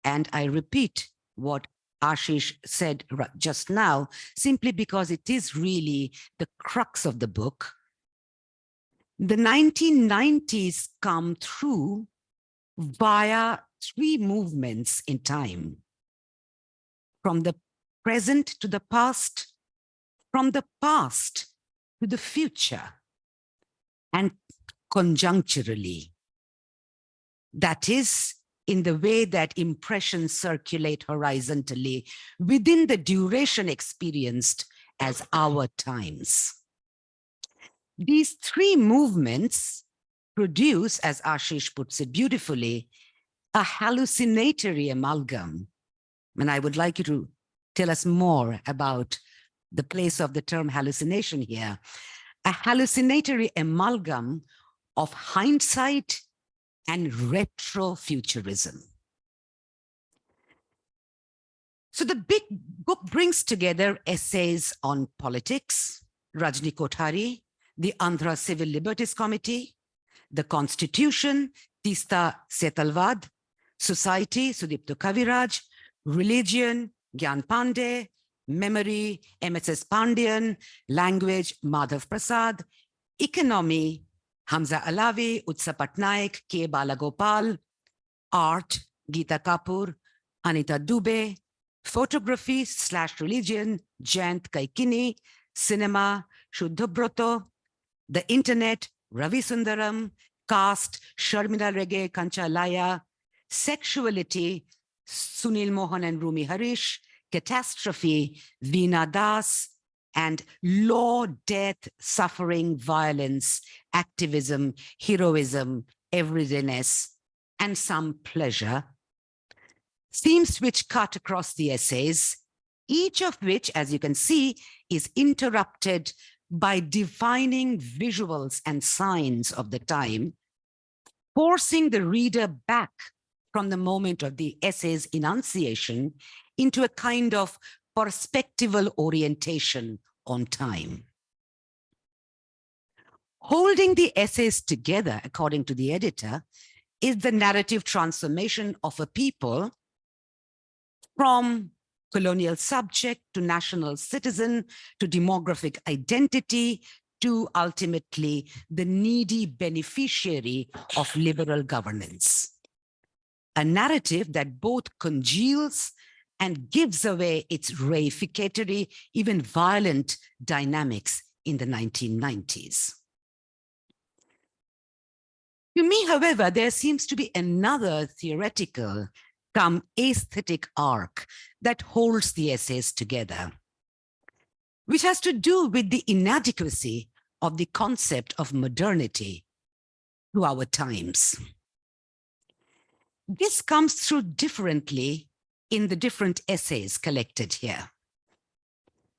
and I repeat what Ashish said just now, simply because it is really the crux of the book. The 1990s come through via three movements in time. From the present to the past, from the past to the future, and conjuncturally. That is, in the way that impressions circulate horizontally within the duration experienced as our times. These three movements produce, as Ashish puts it beautifully, a hallucinatory amalgam. And I would like you to tell us more about the place of the term hallucination here. A hallucinatory amalgam of hindsight and retrofuturism. So the big book brings together essays on politics, Rajni Kothari, the Andhra Civil Liberties Committee, the Constitution, Teesta Setalvad, Society, Sudipto Kaviraj, Religion, Gyan Pandey, Memory, MSS Pandian, Language, Madhav Prasad, Economy, Hamza Alavi, Utsa Patnaik, K. Balagopal, Art, Geeta Kapur, Anita Dube, Photography slash Religion, Jayant Kaikini, Cinema, Shuddhabroto, the Internet, Ravi Sundaram, Caste, Sharmila Rege, Kancha Ilaiah, Sexuality, Sunil Mohan and Rumi Harish, Catastrophe, Veena Das, and law, death, suffering, violence, activism, heroism, everydayness, and some pleasure. Themes which cut across the essays, each of which, as you can see, is interrupted by defining visuals and signs of the time, forcing the reader back from the moment of the essay's enunciation into a kind of perspectival orientation on time. Holding the essays together, according to the editor, is the narrative transformation of a people from colonial subject to national citizen to demographic identity to ultimately the needy beneficiary of liberal governance. A narrative that both congeals and gives away its reificatory, even violent dynamics in the 1990s. To me, however, there seems to be another theoretical come aesthetic arc that holds the essays together, which has to do with the inadequacy of the concept of modernity to our times. This comes through differently in the different essays collected here.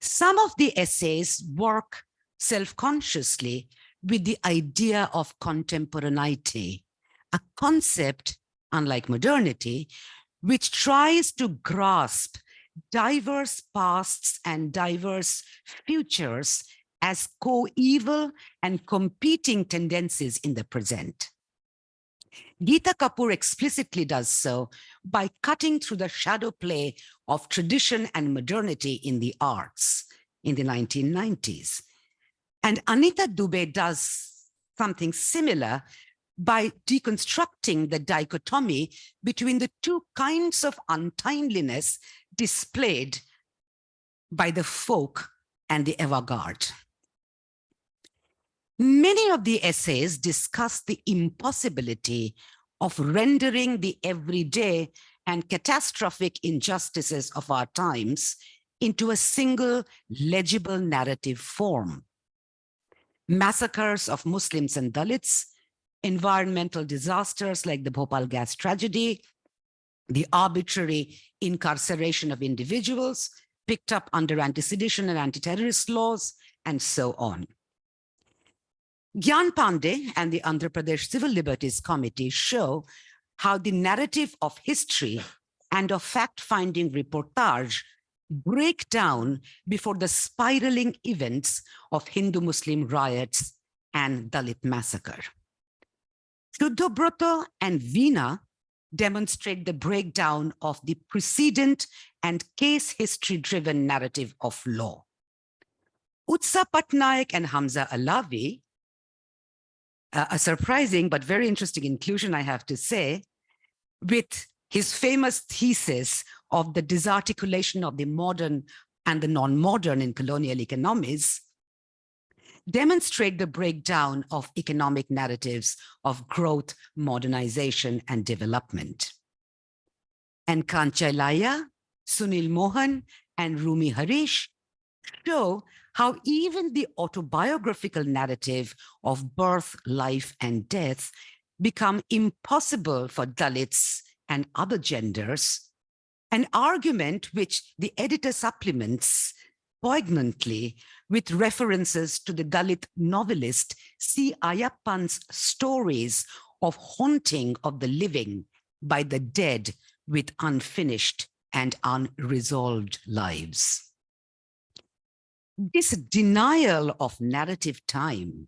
Some of the essays work self-consciously with the idea of contemporaneity, a concept, unlike modernity, which tries to grasp diverse pasts and diverse futures as coeval and competing tendencies in the present. Geeta Kapur explicitly does so by cutting through the shadow play of tradition and modernity in the arts in the 1990s. And Anita Dube does something similar by deconstructing the dichotomy between the two kinds of untimeliness displayed by the folk and the avant-garde. Many of the essays discuss the impossibility of rendering the everyday and catastrophic injustices of our times into a single legible narrative form. Massacres of Muslims and Dalits, environmental disasters like the Bhopal gas tragedy, the arbitrary incarceration of individuals picked up under anti-sedition and anti-terrorist laws, and so on. Gyan Pandey and the Andhra Pradesh Civil Liberties Committee show how the narrative of history and of fact-finding reportage break down before the spiraling events of Hindu-Muslim riots and Dalit massacre. Shuddhabroto and Veena demonstrate the breakdown of the precedent and case history-driven narrative of law. Utsa Patnaik and Hamza Alavi, uh, a surprising but very interesting inclusion, I have to say, with his famous thesis of the disarticulation of the modern and the non-modern in colonial economies, demonstrate the breakdown of economic narratives of growth, modernization, and development. And Kancha Ilaiah, Sunil Mohan, and Rumi Harish show how even the autobiographical narrative of birth, life, and death become impossible for Dalits and other genders An argument which the editor supplements poignantly with references to the Dalit novelist C. Ayyappan's stories of haunting of the living by the dead with unfinished and unresolved lives. This denial of narrative time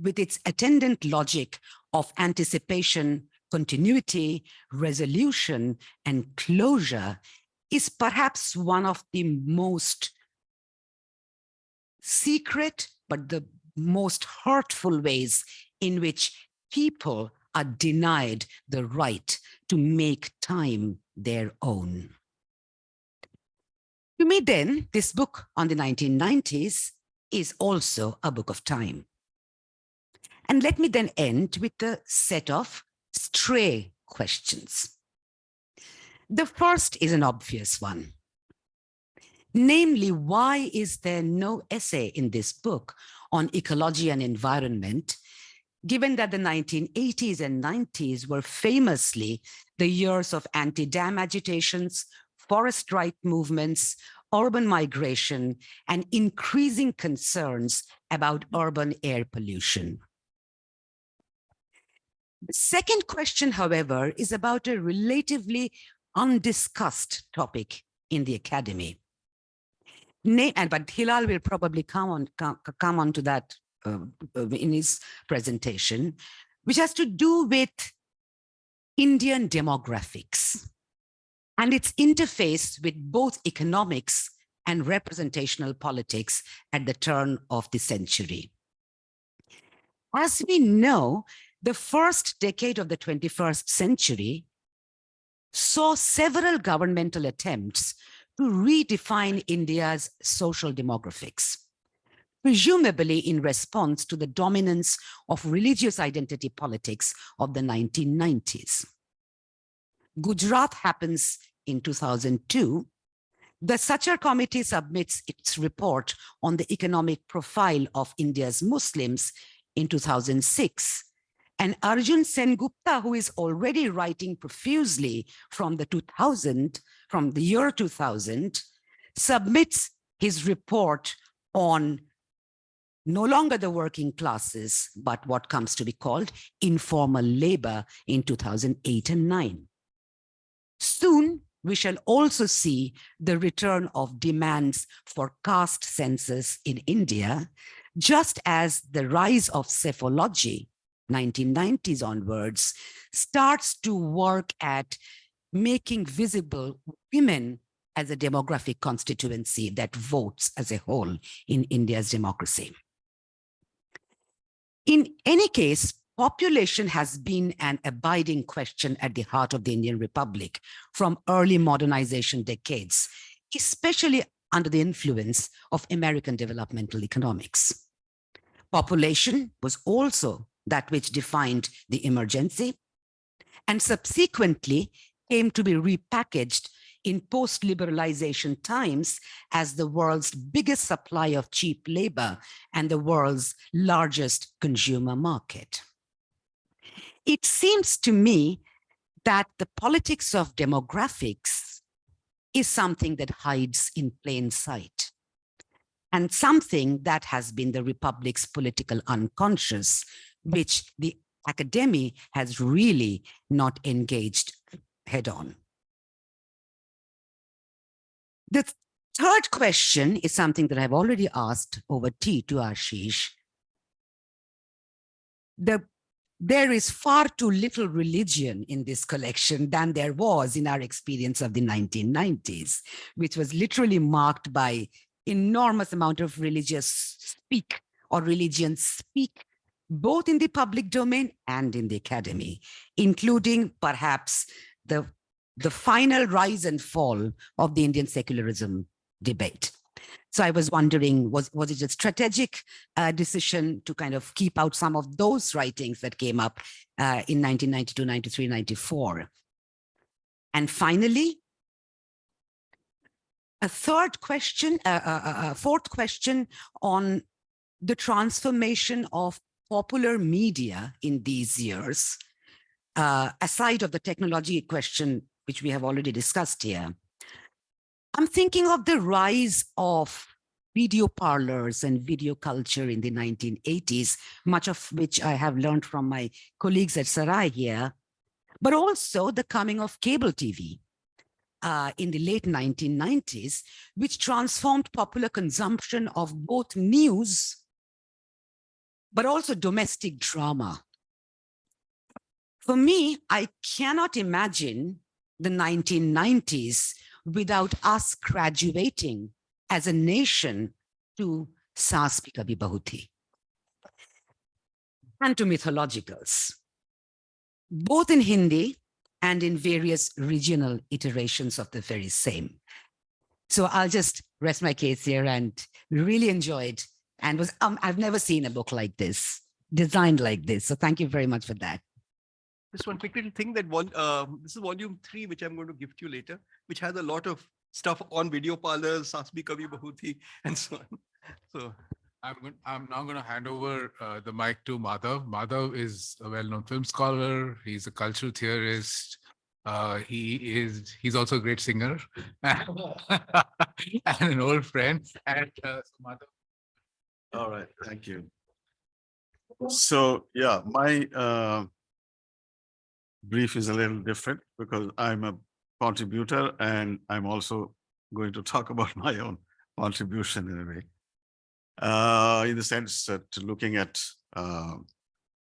with its attendant logic of anticipation, continuity, resolution, and closure is perhaps one of the most secret, but the most hurtful ways in which people are denied the right to make time their own. To me then, this book on the 1990s is also a book of time. And let me then end with a set of stray questions. The first is an obvious one. Namely, why is there no essay in this book on ecology and environment, given that the 1980s and 90s were famously the years of anti-dam agitations, forest right movements, urban migration, and increasing concerns about urban air pollution. The second question, however, is about a relatively undiscussed topic in the academy. And but Hilal will probably come on come, come on to that uh, in his presentation, which has to do with Indian demographics and its interface with both economics and representational politics at the turn of the century. As we know, the first decade of the 21st century saw several governmental attempts to redefine India's social demographics, presumably in response to the dominance of religious identity politics of the 1990s. Gujarat happens in 2002. The Sachar committee submits its report on the economic profile of India's Muslims in 2006 and Arjun Sengupta, who is already writing profusely from the 2000, from the year 2000, submits his report on no longer the working classes, but what comes to be called informal labor in 2008 and 9. Soon, we shall also see the return of demands for caste census in India, just as the rise of psephology 1990s onwards, starts to work at making visible women as a demographic constituency that votes as a whole in India's democracy. In any case, population has been an abiding question at the heart of the Indian Republic from early modernization decades, especially under the influence of American developmental economics. Population was also that which defined the emergency, and subsequently came to be repackaged in post-liberalization times as the world's biggest supply of cheap labor and the world's largest consumer market. It seems to me that the politics of demographics is something that hides in plain sight and something that has been the Republic's political unconscious which the academy has really not engaged head on. The third question is something that I've already asked over tea to Ashish. The, there is far too little religion in this collection than there was in our experience of the 1990s, which was literally marked by enormous amount of religious speak or religion speak both in the public domain and in the academy, including perhaps the, the final rise and fall of the Indian secularism debate. So I was wondering, was, was it a strategic uh, decision to kind of keep out some of those writings that came up uh, in 1992, 93, 94? And finally, a third question, uh, a uh, uh, fourth question on the transformation of popular media in these years, uh, aside of the technology question, which we have already discussed here, I'm thinking of the rise of video parlors and video culture in the 1980s, much of which I have learned from my colleagues at Sarai here, but also the coming of cable TV uh, in the late 1990s, which transformed popular consumption of both news, but also domestic drama. For me, I cannot imagine the 1990s without us graduating as a nation to Saas Bhi Kabhi Bahu Thi and to mythologicals, both in Hindi and in various regional iterations of the very same. So I'll just rest my case here and really enjoyed and was um, I've never seen a book like this, designed like this. So thank you very much for that. Just one quick little thing that one, uh, this is volume three, which I'm going to give to you later, which has a lot of stuff on video parlors, Saas Bhi Kabhi Bahu Thi, and so on. So I'm, gon- I'm now going to hand over uh, the mic to Madhav. Madhav is a well-known film scholar. He's a cultural theorist. Uh, he is, he's also a great singer and an old friend. And uh, so Madhav, All right, thank you. So, yeah, my uh, brief is a little different because I'm a contributor and I'm also going to talk about my own contribution in a way. Uh, in the sense that looking at, uh,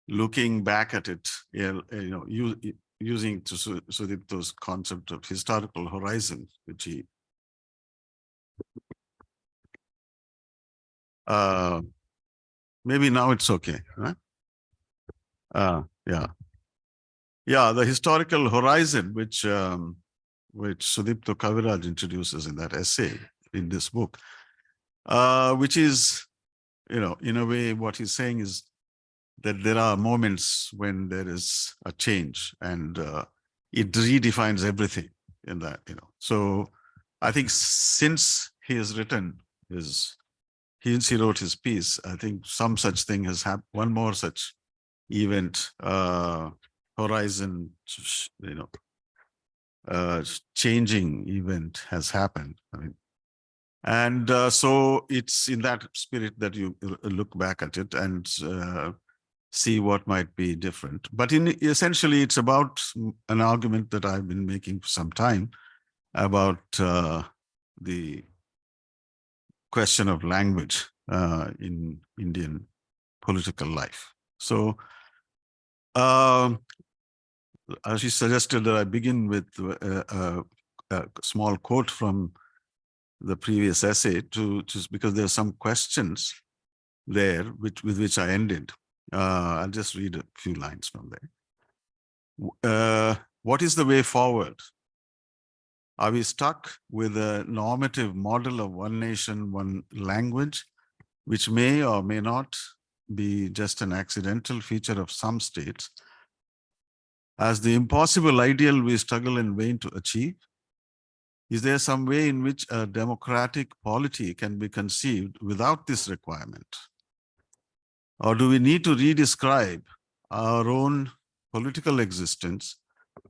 looking back at it, you know, you know, u- u- using to Su- Sudipto's concept of historical horizon, which he uh, maybe now it's okay, right? Uh, yeah. Yeah, the historical horizon, which um, which Sudipto Kaviraj introduces in that essay in this book, uh, which is, you know, in a way, what he's saying is that there are moments when there is a change and uh, it redefines everything in that, you know. So I think since he has written his since he wrote his piece, I think some such thing has happened. One more such event, uh, horizon, you know, uh, changing event has happened. I mean, and uh, so it's in that spirit that you look back at it and uh, see what might be different. But in essentially, it's about an argument that I've been making for some time about uh, the question of language uh, in Indian political life. So, um, she suggested that I begin with uh, uh, a small quote from the previous essay to just because there are some questions there which with which I ended. Uh, I'll just read a few lines from there. Uh, what is the way forward? Are we stuck with a normative model of one nation, one language, which may or may not be just an accidental feature of some states, as the impossible ideal we struggle in vain to achieve? Is there some way in which a democratic polity can be conceived without this requirement? Or do we need to redescribe our own political existence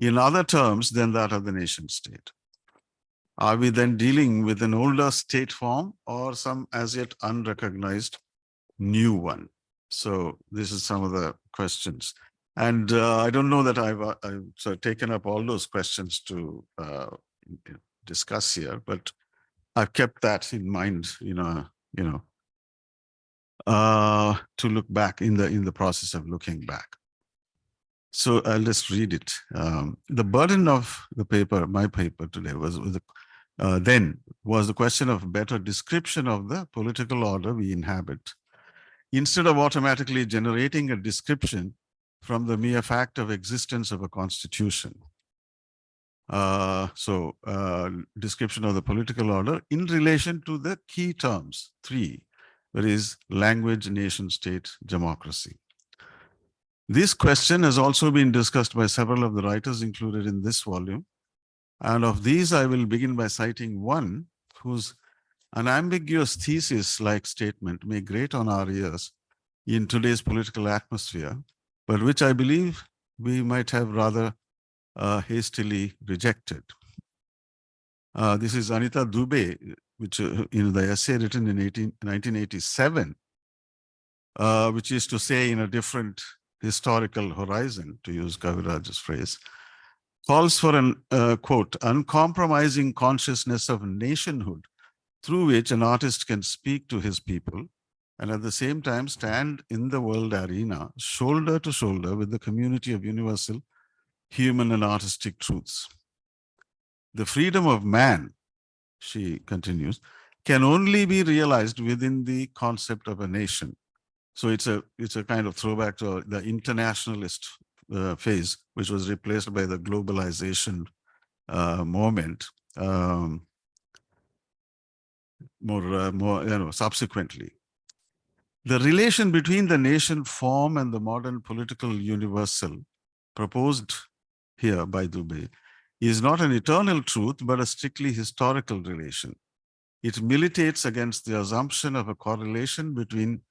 in other terms than that of the nation state? Are we then dealing with an older state form or some as yet unrecognized new one? So this is some of the questions. And uh, I don't know that I've, uh, I've taken up all those questions to uh, discuss here, but I've kept that in mind, you know, you know, uh, to look back in the in the process of looking back. So I'll just read it. Um, the burden of the paper, my paper today, was, was the uh, then was the question of better description of the political order we inhabit. Instead of automatically generating a description from the mere fact of existence of a constitution. Uh, so uh, description of the political order in relation to the key terms, three, that is language, nation state, democracy. This question has also been discussed by several of the writers included in this volume. And of these, I will begin by citing one whose unambiguous thesis-like statement may grate on our ears in today's political atmosphere, but which I believe we might have rather uh, hastily rejected. Uh, this is Anita Dube, which uh, in the essay written in 18, 1987, uh, which is to say in a different historical horizon, to use Kaviraj's phrase, calls for an, uh, quote, uncompromising consciousness of nationhood through which an artist can speak to his people and at the same time stand in the world arena, shoulder to shoulder with the community of universal human and artistic truths. The freedom of man, she continues, can only be realized within the concept of a nation. So it's a it's a kind of throwback to the internationalist uh, phase, which was replaced by the globalization uh, moment um, more uh, more you know subsequently. The relation between the nation form and the modern political universal proposed here by Dube is not an eternal truth, but a strictly historical relation. It militates against the assumption of a correlation between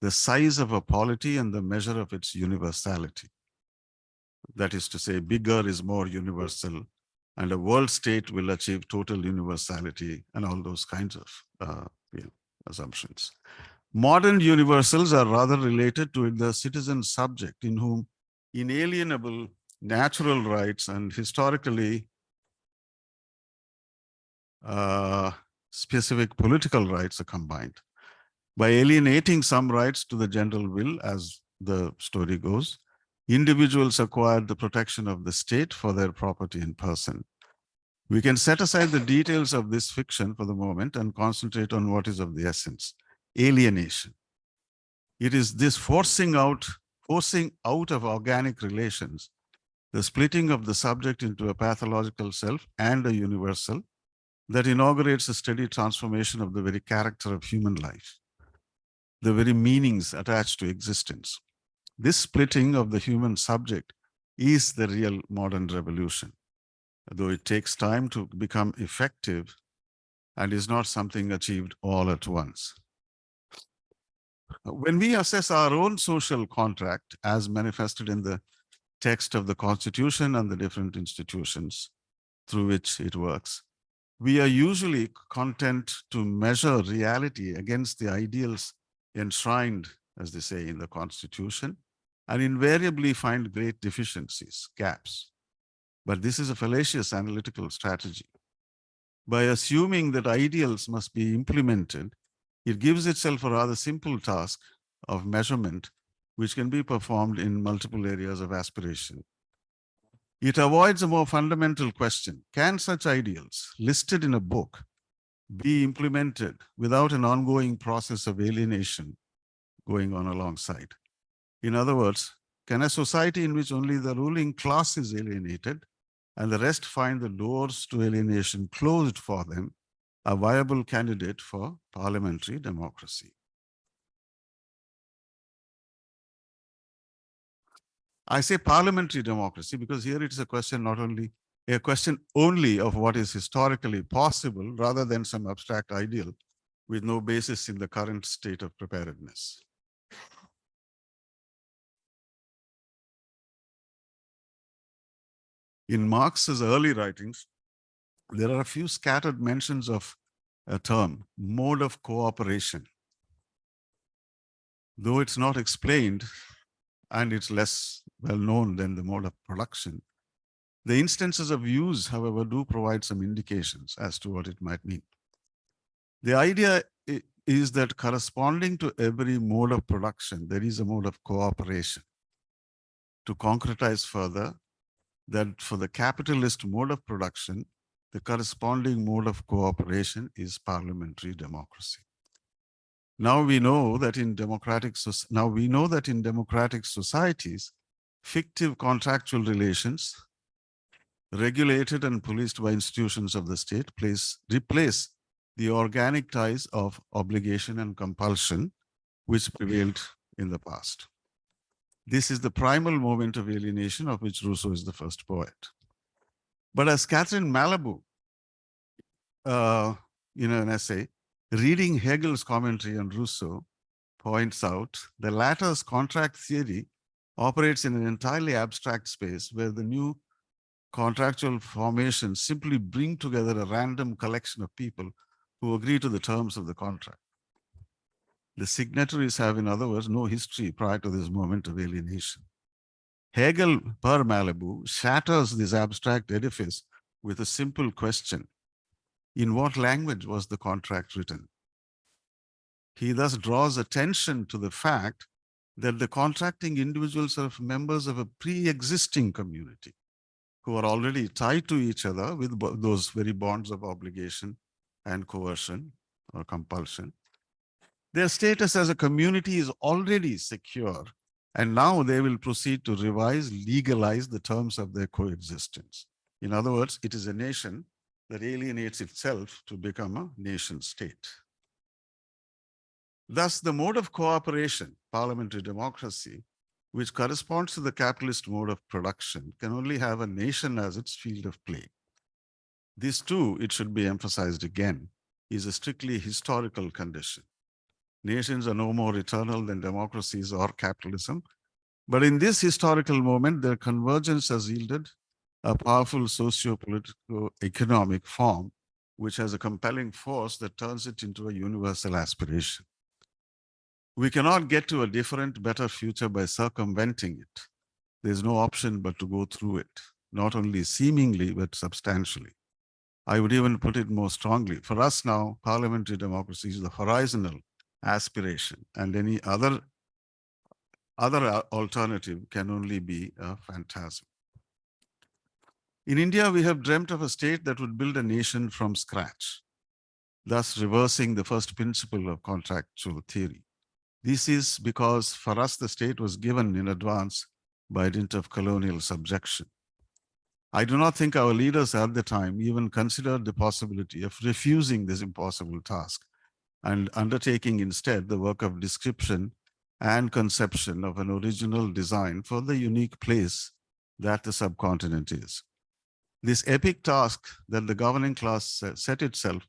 the size of a polity and the measure of its universality. That is to say, bigger is more universal, and a world state will achieve total universality and all those kinds of uh, you know, assumptions. Modern universals are rather related to the citizen subject in whom inalienable natural rights and historically uh, specific political rights are combined. By alienating some rights to the general will, as the story goes, individuals acquired the protection of the state for their property and person. We can set aside the details of this fiction for the moment and concentrate on what is of the essence, alienation. It is this forcing out, forcing out of organic relations, the splitting of the subject into a pathological self and a universal that inaugurates a steady transformation of the very character of human life, the very meanings attached to existence. This splitting of the human subject is the real modern revolution, though it takes time to become effective and is not something achieved all at once. When we assess our own social contract as manifested in the text of the constitution and the different institutions through which it works, we are usually content to measure reality against the ideals enshrined, as they say, in the constitution, and invariably find great deficiencies, gaps. But this is a fallacious analytical strategy. By assuming that ideals must be implemented, it gives itself a rather simple task of measurement, which can be performed in multiple areas of aspiration. It avoids a more fundamental question. Can such ideals listed in a book be implemented without an ongoing process of alienation going on alongside? In other words, can a society in which only the ruling class is alienated and the rest find the doors to alienation closed for them a viable candidate for parliamentary democracy? I say parliamentary democracy because here it is a question not only a question only of what is historically possible rather than some abstract ideal with no basis in the current state of preparedness. In Marx's early writings, there are a few scattered mentions of a term, mode of cooperation. Though it's not explained, and it's less well known than the mode of production. The instances of use, however, do provide some indications as to what it might mean. The idea is that corresponding to every mode of production, there is a mode of cooperation. To concretize further, that for the capitalist mode of production, the corresponding mode of cooperation is parliamentary democracy. Now we know that in democratic now we know that in democratic societies, fictive contractual relations regulated and policed by institutions of the state place, replace the organic ties of obligation and compulsion which prevailed in the past. This is the primal moment of alienation of which Rousseau is the first poet. But as Catherine Malabou, uh, in an essay, reading Hegel's commentary on Rousseau points out, the latter's contract theory operates in an entirely abstract space where the new contractual formations simply bring together a random collection of people who agree to the terms of the contract. The signatories have, in other words, no history prior to this moment of alienation. Hegel per Malabou shatters this abstract edifice with a simple question. In what language was the contract written? He thus draws attention to the fact that the contracting individuals are members of a pre-existing community who are already tied to each other with those very bonds of obligation and coercion or compulsion. Their status as a community is already secure, and now they will proceed to revise, legalize the terms of their coexistence. In other words, it is a nation that alienates itself to become a nation state. Thus, the mode of cooperation, parliamentary democracy, which corresponds to the capitalist mode of production, can only have a nation as its field of play. This too, it should be emphasized again, is a strictly historical condition. Nations are no more eternal than democracies or capitalism. But in this historical moment, their convergence has yielded a powerful socio-political economic form, which has a compelling force that turns it into a universal aspiration. We cannot get to a different, better future by circumventing it. There's no option but to go through it, not only seemingly, but substantially. I would even put it more strongly. For us now, parliamentary democracy is the horizontal aspiration, and any other other uh, alternative can only be a phantasm. In India, we have dreamt of a state that would build a nation from scratch, thus reversing the first principle of contractual theory. This is because for us, the state was given in advance by dint of colonial subjection. I do not think our leaders at the time even considered the possibility of refusing this impossible task and undertaking instead the work of description and conception of an original design for the unique place that the subcontinent is. This epic task that the governing class set itself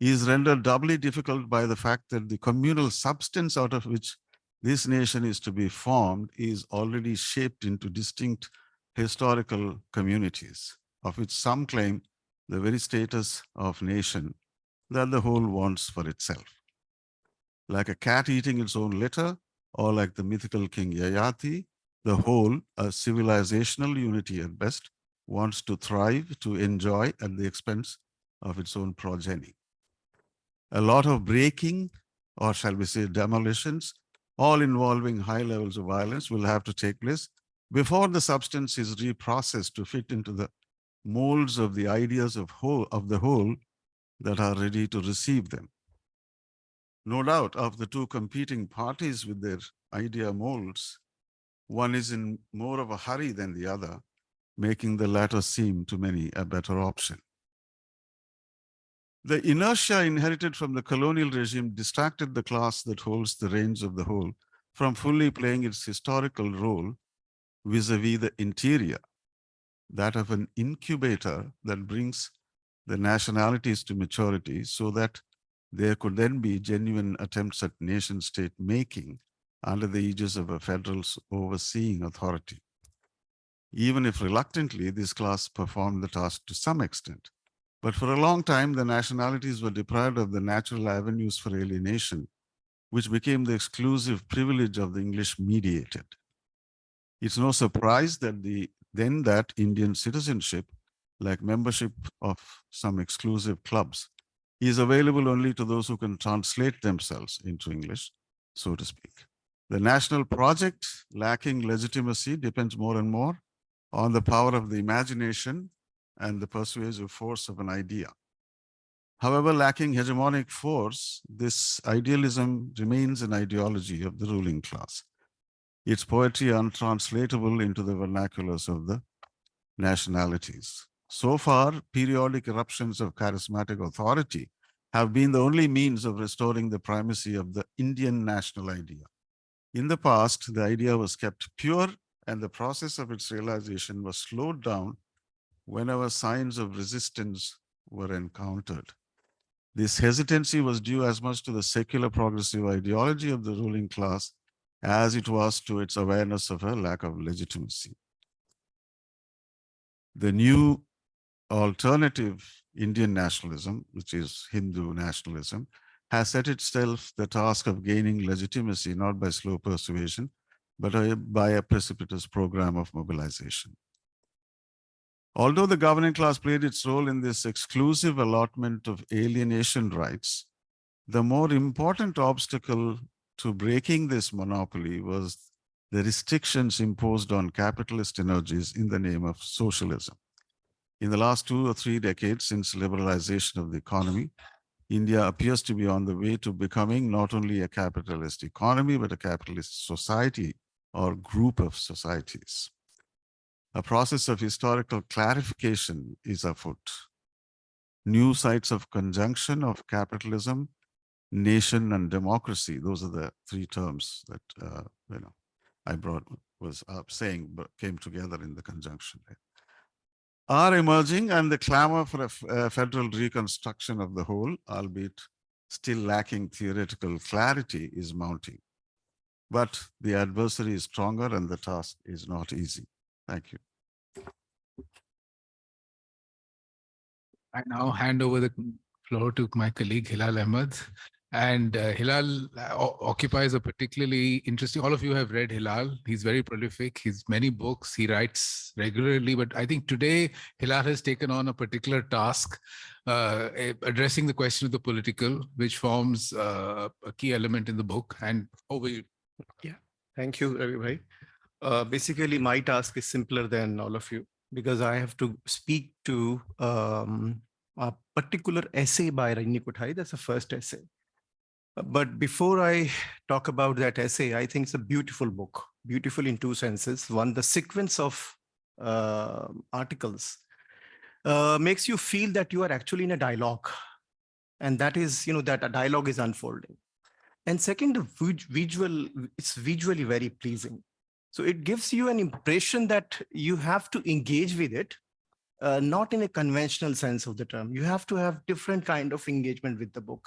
is rendered doubly difficult by the fact that the communal substance out of which this nation is to be formed is already shaped into distinct historical communities, of which some claim the very status of nation that the whole wants for itself. Like a cat eating its own litter, or like the mythical king Yayati, the whole, a civilizational unity at best, wants to thrive, to enjoy at the expense of its own progeny. A lot of breaking, or shall we say demolitions, all involving high levels of violence will have to take place before the substance is reprocessed to fit into the molds of the ideas of whole of the whole that are ready to receive them. No doubt of the two competing parties with their idea molds, one is in more of a hurry than the other, making the latter seem to many a better option. The inertia inherited from the colonial regime distracted the class that holds the reins of the whole from fully playing its historical role vis-a-vis the interior, that of an incubator that brings the nationalities to maturity so that there could then be genuine attempts at nation state making under the aegis of a federal overseeing authority. Even if reluctantly, this class performed the task to some extent. But for a long time, the nationalities were deprived of the natural avenues for alienation, which became the exclusive privilege of the English mediated. It's no surprise that the then that Indian citizenship, like membership of some exclusive clubs, is available only to those who can translate themselves into English, so to speak. The national project, lacking legitimacy, depends more and more on the power of the imagination and the persuasive force of an idea. However, lacking hegemonic force, this idealism remains an ideology of the ruling class. Its poetry untranslatable into the vernaculars of the nationalities. So far, periodic eruptions of charismatic authority have been the only means of restoring the primacy of the Indian national idea. In the past, the idea was kept pure and the process of its realization was slowed down whenever signs of resistance were encountered. This hesitancy was due as much to the secular progressive ideology of the ruling class as it was to its awareness of a lack of legitimacy. the new alternative Indian nationalism, which is Hindu nationalism, has set itself the task of gaining legitimacy not by slow persuasion, but by a precipitous program of mobilization. Although the governing class played its role in this exclusive allotment of alienation rights, the more important obstacle to breaking this monopoly was the restrictions imposed on capitalist energies in the name of socialism. In the last two or three decades since liberalization of the economy, India appears to be on the way to becoming not only a capitalist economy, but a capitalist society or group of societies. A process of historical clarification is afoot. New sites of conjunction of capitalism, nation and democracy, those are the three terms that, uh, you know, I brought, was up saying, but came together in the conjunction. there, Are emerging and the clamor for a, federal reconstruction of the whole, albeit still lacking theoretical clarity, is mounting. But the adversary is stronger and the task is not easy. Thank you. I now hand over the floor to my colleague Hilal Ahmed. And uh, Hilal uh, occupies a particularly interesting, all of you have read Hilal. He's very prolific. He's many books. He writes regularly. But I think today Hilal has taken on a particular task, uh, eh, addressing the question of the political, which forms uh, a key element in the book. And over you. Yeah, thank you, bhai. Uh, basically, my task is simpler than all of you because I have to speak to um, a particular essay by Rajni Kothari. That's the first essay. But before I talk about that essay, I think it's a beautiful book, beautiful in two senses. One, the sequence of uh, articles uh, makes you feel that you are actually in a dialogue. And that is, you know, that a dialogue is unfolding. And second, the visual, it's visually very pleasing. So it gives you an impression that you have to engage with it, uh, not in a conventional sense of the term. You have to have different kind of engagement with the book.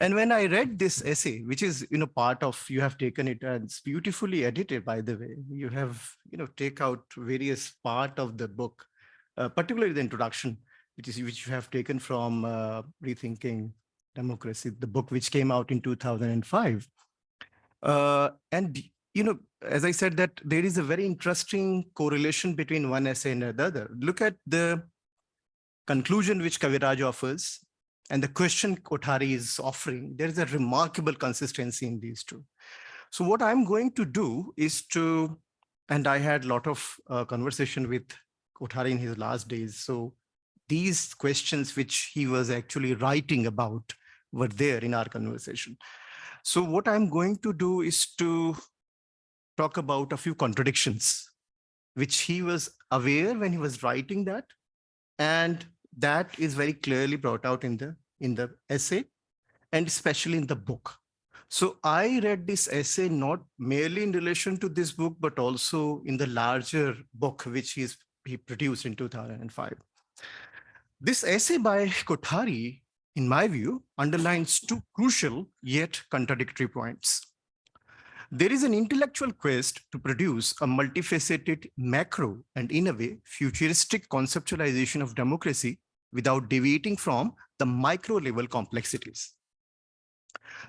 And when I read this essay, which is, you know, part of, you have taken it and it's beautifully edited, by the way. You have, you know, take out various part of the book, uh, particularly the introduction, which is, which you have taken from uh, Rethinking Democracy, the book which came out in 2005. Uh, and, you know, as I said, that there is a very interesting correlation between one essay and the other. Look at the conclusion which Kaviraj offers and the question Kothari is offering. There is a remarkable consistency in these two. So what I'm going to do is to, and I had a lot of uh, conversation with Kothari in his last days. So these questions which he was actually writing about were there in our conversation. So what I'm going to do is to talk about a few contradictions, which he was aware when he was writing that. And that is very clearly brought out in the, in the essay and especially in the book. So I read this essay not merely in relation to this book, but also in the larger book, which he's, he produced in 2005. This essay by Kothari, in my view, underlines two crucial yet contradictory points. There is an intellectual quest to produce a multifaceted macro and in a way futuristic conceptualization of democracy without deviating from the micro level complexities.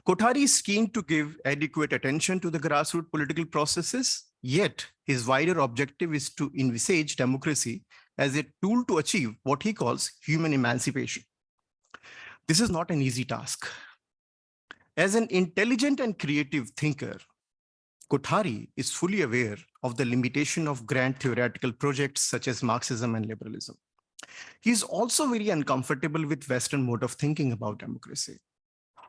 Kothari is keen to give adequate attention to the grassroots political processes, yet his wider objective is to envisage democracy as a tool to achieve what he calls human emancipation. This is not an easy task. As an intelligent and creative thinker, Kothari is fully aware of the limitation of grand theoretical projects such as Marxism and liberalism. He is also very uncomfortable with Western mode of thinking about democracy.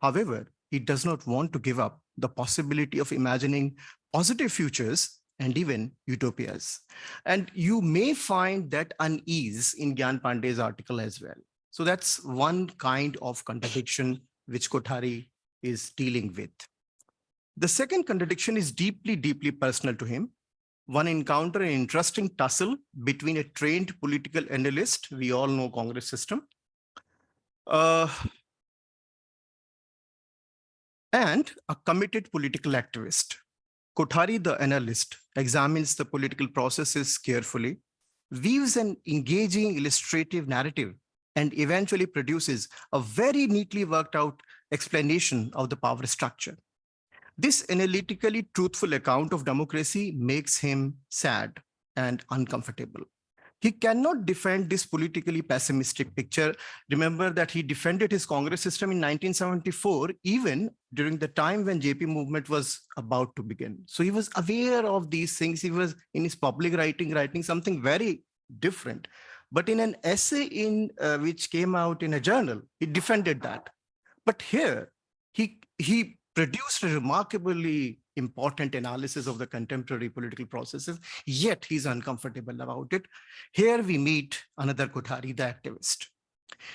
However, he does not want to give up the possibility of imagining positive futures and even utopias. And you may find that unease in Gyan Pandey's article as well. So that's one kind of contradiction which Kothari is dealing with. The second contradiction is deeply, deeply personal to him. One encounter an interesting tussle between a trained political analyst, we all know Congress system, uh, and a committed political activist. Kothari, the analyst, examines the political processes carefully, weaves an engaging illustrative narrative and eventually produces a very neatly worked out explanation of the power structure. This analytically truthful account of democracy makes him sad and uncomfortable. He cannot defend this politically pessimistic picture. Remember that he defended his Congress system in 1974, even during the time when JP movement was about to begin. So he was aware of these things. He was in his public writing, writing something very different. But in an essay in uh, which came out in a journal, he defended that. But here, he, he produced a remarkably important analysis of the contemporary political processes, yet he's uncomfortable about it. Here we meet another Kothari, the activist.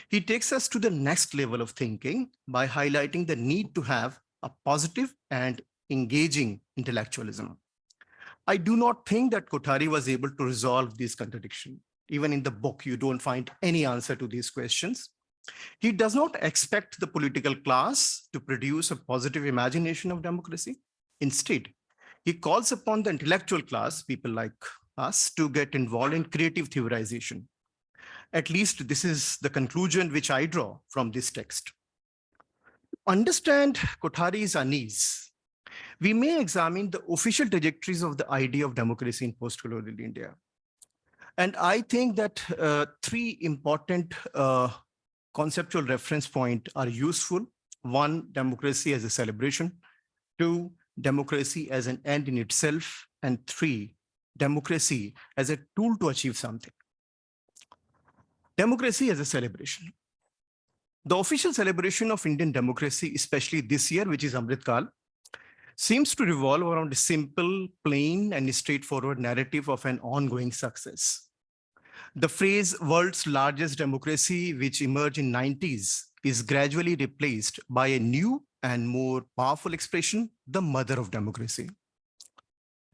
He takes us to the next level of thinking by highlighting the need to have a positive and engaging intellectualism. I do not think that Kothari was able to resolve this contradiction. Even in the book, you don't find any answer to these questions. He does not expect the political class to produce a positive imagination of democracy. Instead, he calls upon the intellectual class, people like us, to get involved in creative theorization. At least this is the conclusion which I draw from this text. Understand Kothari's unease. We may examine the official trajectories of the idea of democracy in post-colonial India. And I think that uh, three important uh, conceptual reference point are useful. One, democracy as a celebration. Two, democracy as an end in itself. And three, democracy as a tool to achieve something. Democracy as a celebration. The official celebration of Indian democracy, especially this year, which is Amrit Kal, seems to revolve around a simple, plain, and straightforward narrative of an ongoing success. The phrase world's largest democracy, which emerged in 90s, is gradually replaced by a new and more powerful expression, the mother of democracy.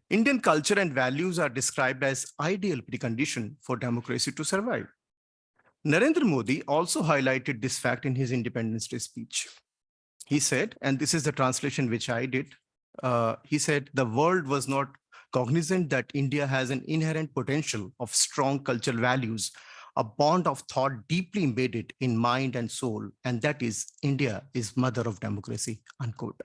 Indian culture and values are described as ideal precondition for democracy to survive. Narendra Modi also highlighted this fact in his Independence Day speech. He said, and this is the translation which I did, uh, he said, the world was not cognizant that India has an inherent potential of strong cultural values, a bond of thought deeply embedded in mind and soul, and that is India is mother of democracy, unquote.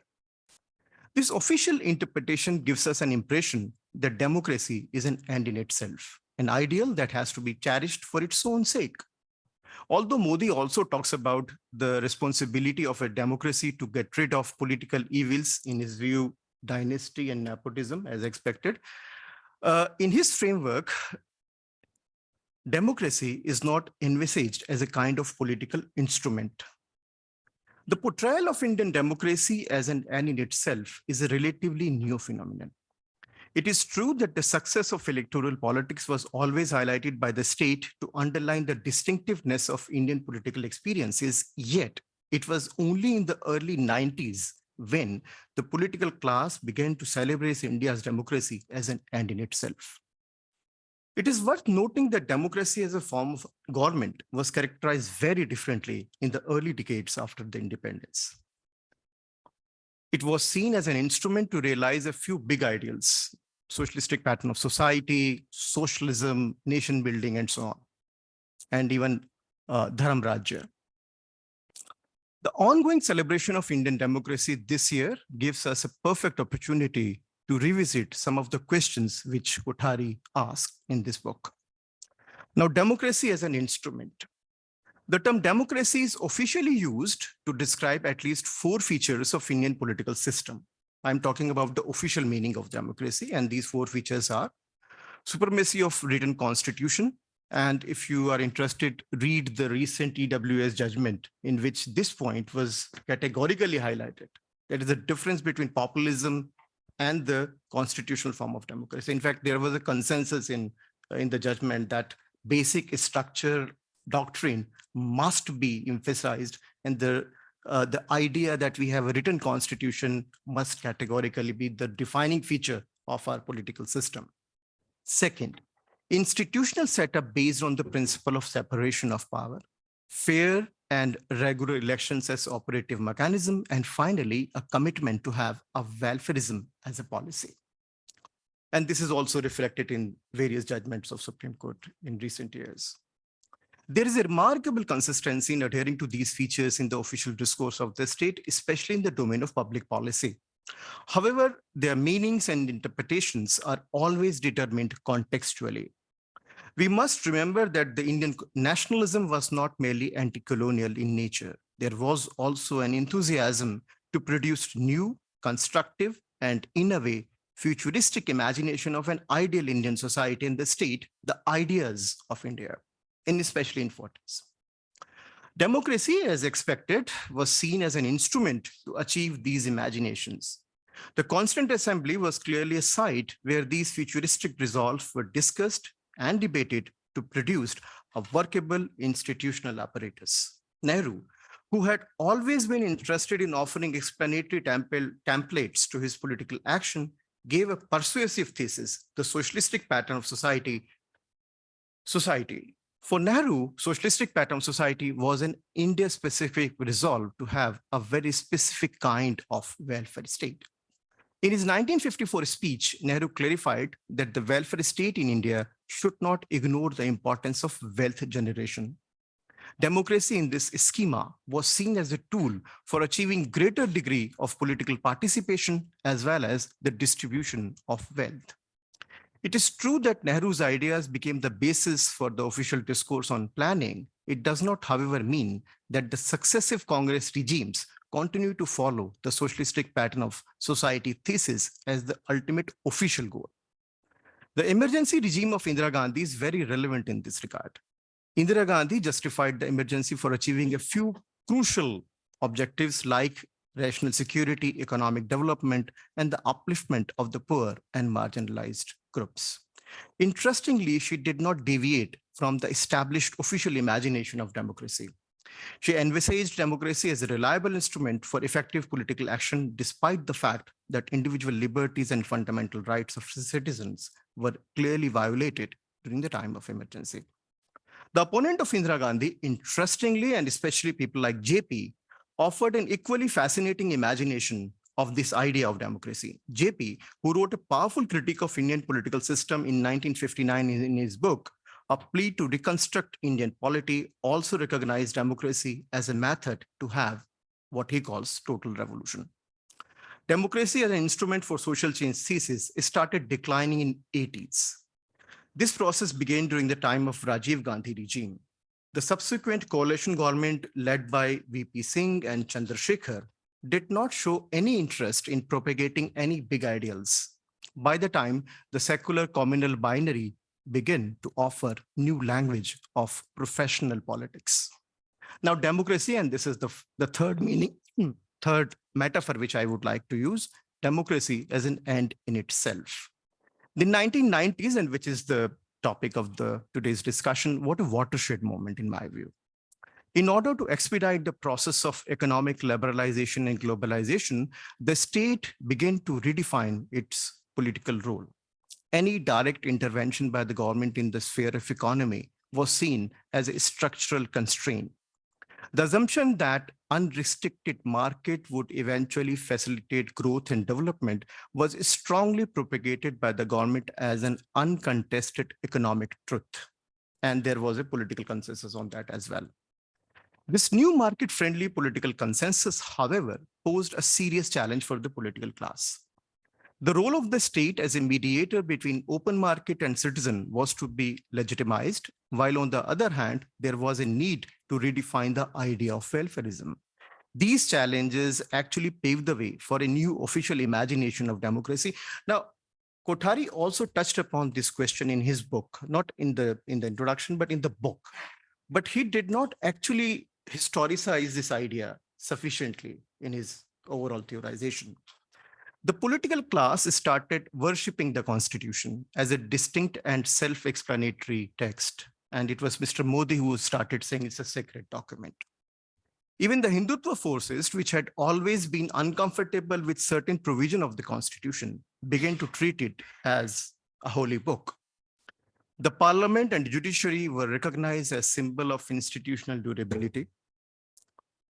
This official interpretation gives us an impression that democracy is an end in itself, an ideal that has to be cherished for its own sake. Although Modi also talks about the responsibility of a democracy to get rid of political evils, in his view, dynasty and nepotism as expected. Uh, in his framework, democracy is not envisaged as a kind of political instrument. The portrayal of Indian democracy as an end in itself is a relatively new phenomenon. It is true that the success of electoral politics was always highlighted by the state to underline the distinctiveness of Indian political experiences, yet it was only in the early 90s when the political class began to celebrate India's democracy as an end in itself. It is worth noting that democracy as a form of government was characterized very differently in the early decades after the independence. It was seen as an instrument to realize a few big ideals, socialistic pattern of society, socialism, nation building, and so on, and even uh, Dharam Rajya. The ongoing celebration of Indian democracy this year gives us a perfect opportunity to revisit some of the questions which Kothari asked in this book. Now, democracy as an instrument. The term democracy is officially used to describe at least four features of Indian political system. I'm talking about the official meaning of democracy, and these four features are supremacy of written constitution, and if you are interested, read the recent EWS judgment in which this point was categorically highlighted. There is a difference between populism and the constitutional form of democracy. In fact, there was a consensus in, in the judgment that basic structure doctrine must be emphasized and the uh, the idea that we have a written constitution must categorically be the defining feature of our political system. Second, institutional setup based on the principle of separation of power, fair and regular elections as operative mechanism, and finally, a commitment to have a welfareism as a policy. And this is also reflected in various judgments of Supreme Court in recent years. There is a remarkable consistency in adhering to these features in the official discourse of the state, especially in the domain of public policy. However, their meanings and interpretations are always determined contextually. We must remember that the Indian nationalism was not merely anti-colonial in nature. There was also an enthusiasm to produce new, constructive, and in a way, futuristic imagination of an ideal Indian society and the state, the ideas of India, and especially in 40s. Democracy, as expected, was seen as an instrument to achieve these imaginations. The Constituent Assembly was clearly a site where these futuristic resolves were discussed and debated to produce a workable institutional apparatus. Nehru, who had always been interested in offering explanatory templates to his political action, gave a persuasive thesis, the socialistic pattern of society. Society. For Nehru, socialistic pattern of society was an India-specific resolve to have a very specific kind of welfare state. In his 1954 speech, Nehru clarified that the welfare state in India should not ignore the importance of wealth generation. Democracy in this schema was seen as a tool for achieving greater degree of political participation as well as the distribution of wealth. It is true that Nehru's ideas became the basis for the official discourse on planning. It does not, however, mean that the successive Congress regimes continue to follow the socialistic pattern of society thesis as the ultimate official goal. The emergency regime of Indira Gandhi is very relevant in this regard. Indira Gandhi justified the emergency for achieving a few crucial objectives like rational security, economic development, and the upliftment of the poor and marginalized groups. Interestingly, she did not deviate from the established official imagination of democracy. She envisaged democracy as a reliable instrument for effective political action, despite the fact that individual liberties and fundamental rights of citizens were clearly violated during the time of emergency. The opponent of Indira Gandhi, interestingly, and especially people like JP, offered an equally fascinating imagination of this idea of democracy. JP, who wrote a powerful critique of Indian political system in 1959 in his book, a plea to reconstruct Indian polity also recognized democracy as a method to have what he calls total revolution. Democracy as an instrument for social change thesis started declining in 80s. This process began during the time of Rajiv Gandhi regime. The subsequent coalition government led by VP Singh and Chandrasekhar did not show any interest in propagating any big ideals. By the time the secular communal binary begin to offer new language of professional politics. Now, democracy, and this is the, the third meaning, hmm, third metaphor which I would like to use, democracy as an end in itself. The 1990s, and which is the topic of the today's discussion, what a watershed moment in my view. In order to expedite the process of economic liberalization and globalization, the state began to redefine its political role any direct intervention by the government in the sphere of economy was seen as a structural constraint. The assumption that unrestricted market would eventually facilitate growth and development was strongly propagated by the government as an uncontested economic truth. And there was a political consensus on that as well. This new market-friendly political consensus, however, posed a serious challenge for the political class. The role of the state as a mediator between open market and citizen was to be legitimized, while on the other hand, there was a need to redefine the idea of welfareism. These challenges actually paved the way for a new official imagination of democracy. Now, Kothari also touched upon this question in his book, not in the, in the introduction, but in the book. But he did not actually historicize this idea sufficiently in his overall theorization. The political class started worshipping the constitution as a distinct and self-explanatory text. And it was Mr. Modi who started saying it's a sacred document. Even the Hindutva forces, which had always been uncomfortable with certain provision of the constitution, began to treat it as a holy book. The parliament and judiciary were recognized as symbol of institutional durability.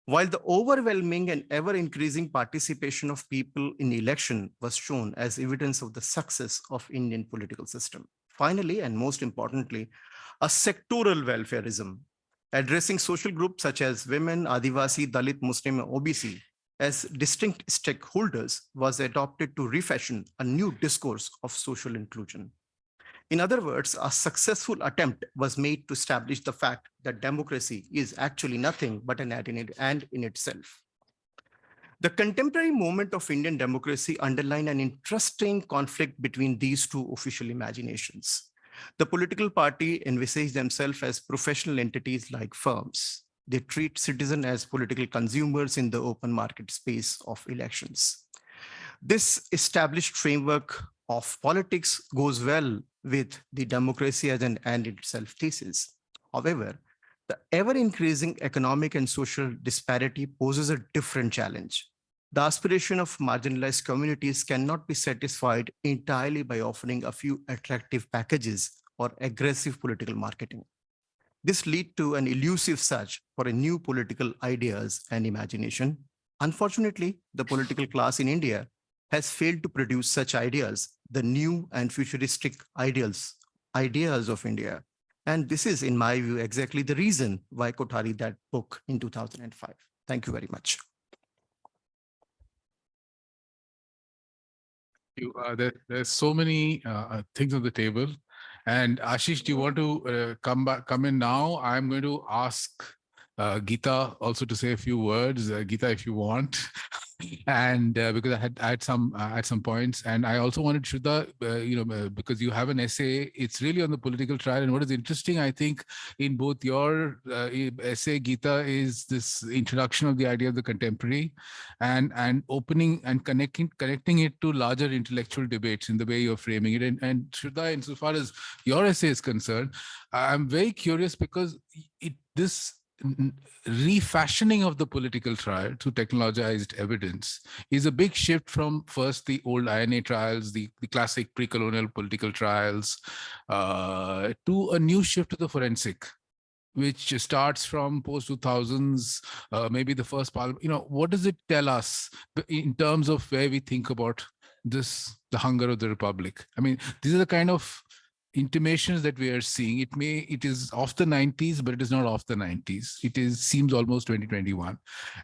While the overwhelming and ever increasing participation of people in election was shown as evidence of the success of Indian political system. Finally, and most importantly, a sectoral welfareism addressing social groups such as women, Adivasi, Dalit, Muslim, and OBC as distinct stakeholders was adopted to refashion a new discourse of social inclusion. In other words, a successful attempt was made to establish the fact that democracy is actually nothing but an end in it- and in itself. The contemporary moment of Indian democracy underline an interesting conflict between these two official imaginations. The political party envisage themselves as professional entities like firms. They treat citizens as political consumers in the open market space of elections. This established framework of politics goes well with the democracy as an end itself thesis. However, the ever increasing economic and social disparity poses a different challenge. The aspiration of marginalized communities cannot be satisfied entirely by offering a few attractive packages or aggressive political marketing. This lead to an elusive search for new political ideas and imagination. Unfortunately, the political class in India has failed to produce such ideas, the new and futuristic ideals, ideas of India. And this is, in my view, exactly the reason why Kothari that book in 2005. Thank you very much. You, uh, there, there's so many uh, uh, things on the table. And Ashish, do you want to uh, come back, come in now? I'm going to ask uh, Geeta also to say a few words. Uh, Geeta, if you want. and uh, because I had I had some uh, at some points, and I also wanted Shraddha, uh, you know, uh, because you have an essay. It's really on the political trial, and what is interesting, I think, in both your essay, Geeta, is this introduction of the idea of the contemporary, and and opening and connecting connecting it to larger intellectual debates in the way you're framing it. And and Shraddha, insofar as your essay is concerned, I'm very curious because it this refashioning of the political trial to technologized evidence is a big shift from first the old INA trials, the, the classic pre-colonial political trials, uh, to a new shift to the forensic which starts from post 2000s, uh, maybe the first parliament, you know, what does it tell us in terms of where we think about this, the hunger of the republic? I mean, these are the kind of intimations that we are seeing it may it is off the 90s but it is not off the 90s it is seems almost 2021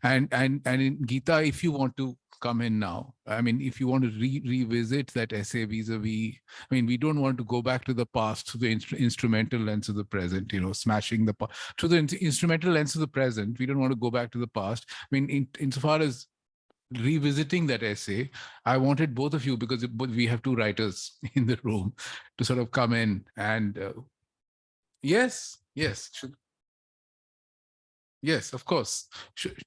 and and and in Geeta if you want to come in now i mean if you want to re- revisit that essay vis-a-vis i mean we don't want to go back to the past to the instru- instrumental lens of the present you know smashing the to the in- instrumental lens of the present. We don't want to go back to the past. I mean in insofar as revisiting that essay, I wanted both of you because we have two writers in the room to sort of come in and uh, yes, yes, should- yes, of course. Should-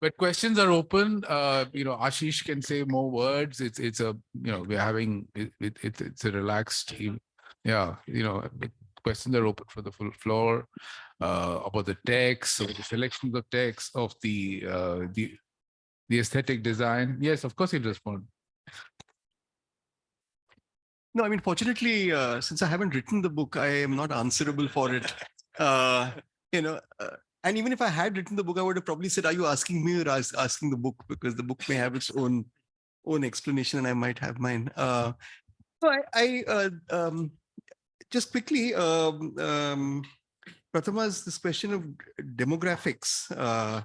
But questions are open. Uh, you know, Ashish can say more words. It's it's a you know we're having it, it, it it's a relaxed yeah you know questions are open for the full floor uh, about the text, about the selection of text, of the uh, the the aesthetic design. Yes, of course, he'll respond. No, I mean, fortunately, uh, since I haven't written the book, I am not answerable for it. Uh, you know, uh, and even if I had written the book, I would have probably said, "Are you asking me or as- asking the book?" Because the book may have its own own explanation, and I might have mine. Uh, so I, I uh, um, just quickly, um, um, Prathama's this question of demographics. Uh,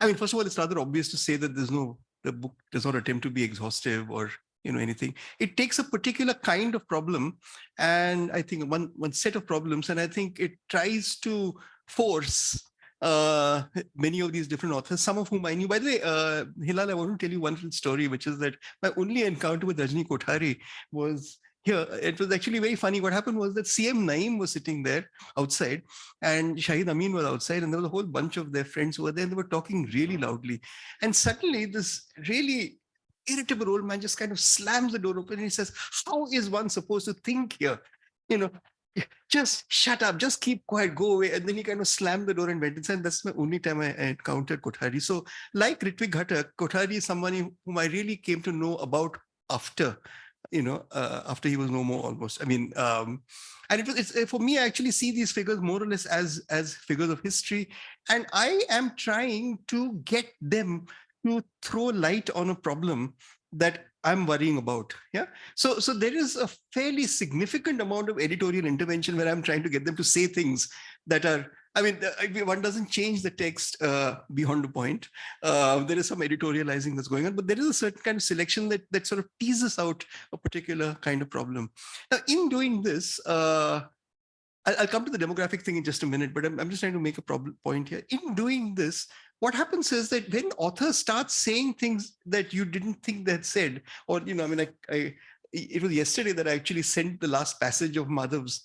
I mean, first of all, it's rather obvious to say that there's no the book does not attempt to be exhaustive or you know anything it takes a particular kind of problem and i think one one set of problems and i think it tries to force uh many of these different authors some of whom i knew by the way uh hilal i want to tell you one little story which is that my only encounter with rajni kothari was here it was actually very funny what happened was that cm naeem was sitting there outside and shahid amin was outside and there was a whole bunch of their friends who were there and they were talking really loudly and suddenly this really irritable old man just kind of slams the door open and he says, How is one supposed to think here? You know, just shut up, just keep quiet, go away. And then he kind of slammed the door and went inside. That's my only time I, I encountered Kothari. So, like Ritwik Ghatak, Kothari is someone whom I really came to know about after you know, uh, after he was no more almost. I mean, um, and it was it's, uh, for me, I actually see these figures more or less as as figures of history, and I am trying to get them to throw light on a problem that I'm worrying about. Yeah. So so there is a fairly significant amount of editorial intervention where I'm trying to get them to say things that are I mean, uh, one doesn't change the text uh, beyond the point. Uh, there is some editorializing that's going on, but there is a certain kind of selection that that sort of teases out a particular kind of problem. Now, in doing this, uh, I'll, come to the demographic thing in just a minute, but I'm, I'm just trying to make a problem point here. In doing this, what happens is that when authors start saying things that you didn't think they'd said, or, you know, I mean, I, I it was yesterday that I actually sent the last passage of Madhav's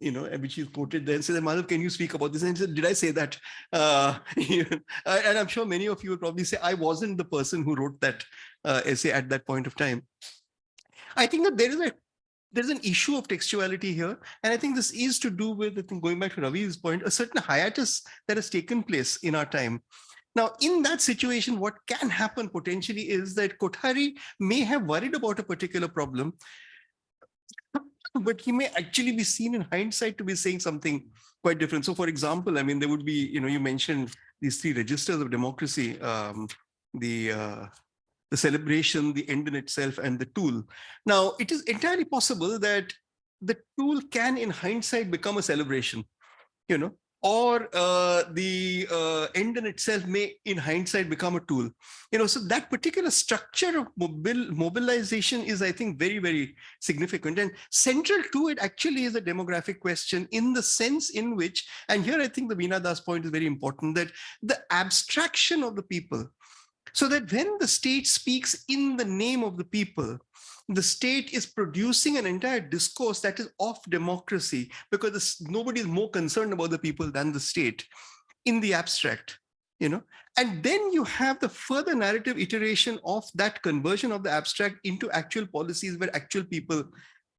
you know, which is quoted there and said, Madhav, can you speak about this? And he said, did I say that? Uh, and I'm sure many of you will probably say, I wasn't the person who wrote that uh, essay at that point of time. I think that there is a there's an issue of textuality here. And I think this is to do with, I think going back to Ravi's point, a certain hiatus that has taken place in our time. Now, in that situation, what can happen potentially is that Kothari may have worried about a particular problem, but he may actually be seen in hindsight to be saying something quite different. So for example, I mean, there would be, you know, you mentioned these three registers of democracy, um, the uh, the celebration, the end in itself, and the tool. Now, it is entirely possible that the tool can, in hindsight, become a celebration, you know, or uh, the uh, end in itself may in hindsight become a tool. You know so that particular structure of mobil mobilization is i think very very significant. And central to it actually is a demographic question in the sense in which and here i think the Veena Das point is very important that the abstraction of the people so that when the state speaks in the name of the people the state is producing an entire discourse that is of democracy because nobody is more concerned about the people than the state in the abstract you know? And then you have the further narrative iteration of that conversion of the abstract into actual policies where actual people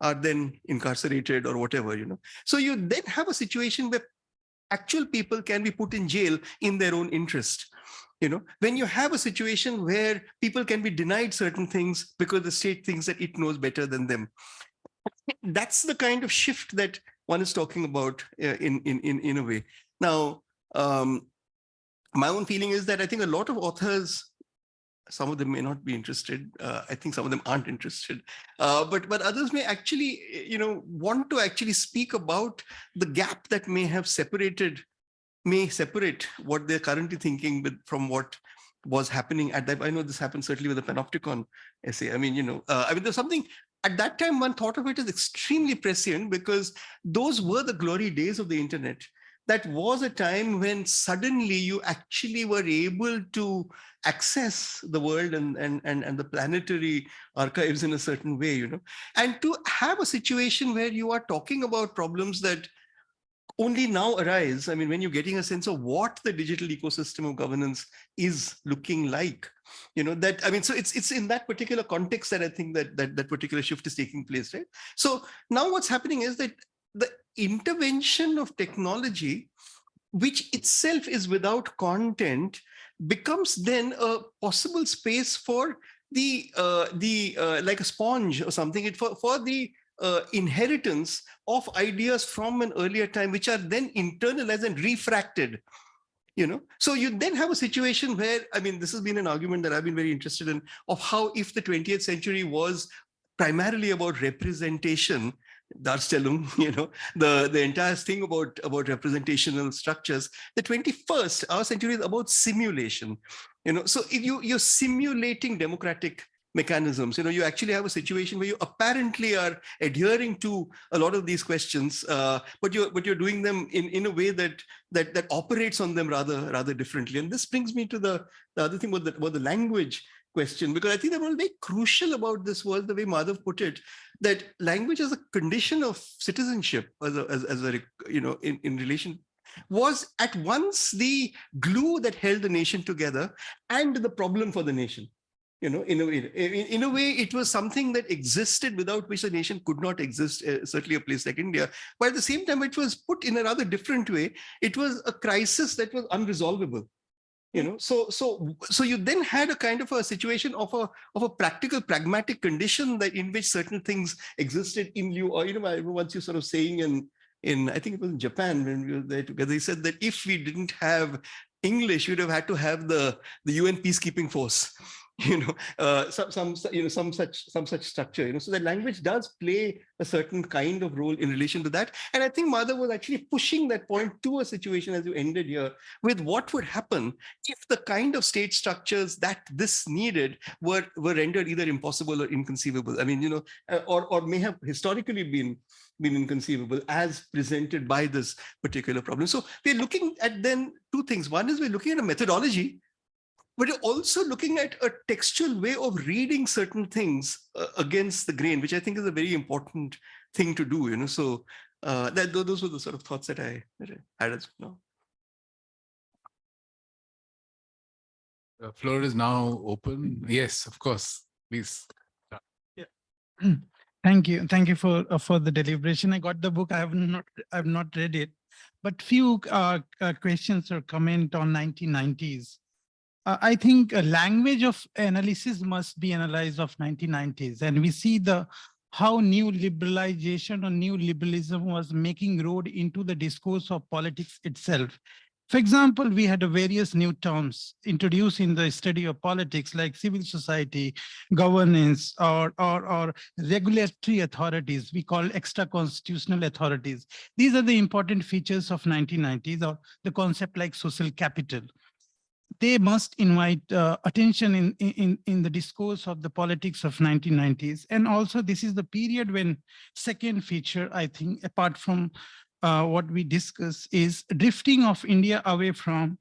are then incarcerated or whatever you know? So you then have a situation where actual people can be put in jail in their own interest you know when you have a situation where people can be denied certain things because the state thinks that it knows better than them. That's the kind of shift that one is talking about uh, in in in in a way. Now um my own feeling is that i think a lot of authors some of them may not be interested uh, i think some of them aren't interested uh, but but others may actually you know want to actually speak about the gap that may have separated may separate what they're currently thinking with from what was happening at that. I know this happened certainly with the panopticon essay. I mean, you know, uh, I mean, there's something at that time one thought of it as extremely prescient because those were the glory days of the internet. That was a time when suddenly you actually were able to access the world and, and, and, and the planetary archives in a certain way, you know, and to have a situation where you are talking about problems that only now arise, I mean, when you're getting a sense of what the digital ecosystem of governance is looking like, you know, that, I mean, so it's it's in that particular context that I think that that, that particular shift is taking place, right? So now what's happening is that the intervention of technology, which itself is without content, becomes then a possible space for the uh, the uh, like a sponge or something it for for the uh, inheritance of ideas from an earlier time, which are then internalized and refracted. You know, so you then have a situation where, I mean, this has been an argument that I've been very interested in of how if the 20th century was primarily about representation, Darstellung, you know, the, the entire thing about, about representational structures, the 21st, our century is about simulation. You know, so if you, you're simulating democratic mechanisms. You know, you actually have a situation where you apparently are adhering to a lot of these questions, uh, but you're but you're doing them in in a way that that that operates on them rather rather differently. And this brings me to the the other thing about the about the language question because I think that was very crucial about this was the way Madhav put it that language as a condition of citizenship as a, as, as a you know in in relation was at once the glue that held the nation together and the problem for the nation you know, in a way, in, in, a way, it was something that existed without which the nation could not exist, uh, certainly a place like India. But at the same time, it was put in a rather different way. It was a crisis that was unresolvable. you know so so so you then had a kind of a situation of a of a practical pragmatic condition that in which certain things existed in lieu or you know once you sort of saying in in i think it was in japan when we were there together he said that if we didn't have english we'd have had to have the the un peacekeeping force you know uh, some some you know some such some such structure you know. So the language does play a certain kind of role in relation to that. And i think Madhav was actually pushing that point to a situation as you ended here with what would happen if the kind of state structures that this needed were were rendered either impossible or inconceivable. I mean you know uh, or or may have historically been been inconceivable as presented by this particular problem. So we're looking at then two things. One is we're looking at a methodology but you're also looking at a textual way of reading certain things uh, against the grain, which I think is a very important thing to do, you know, so uh, that those were the sort of thoughts that I, that I had as well. The floor is now open. Yes, of course, please. Yeah. Thank you. Thank you for, uh, for the deliberation. I got the book. I have not, I have not read it. But few uh, uh, questions or comment on 1990s. Uh, I think a language of analysis must be analyzed of 1990s. And we see the how new liberalization or new liberalism was making road into the discourse of politics itself. For example, we had a various new terms introduced in the study of politics like civil society, governance, or, or, or regulatory authorities, we call extra constitutional authorities. These are the important features of 1990s or the concept like social capital. They must invite uh, attention in, in, in the discourse of the politics of 1990s. And also this is the period when second feature, I think, apart from uh, what we discuss is drifting of India away from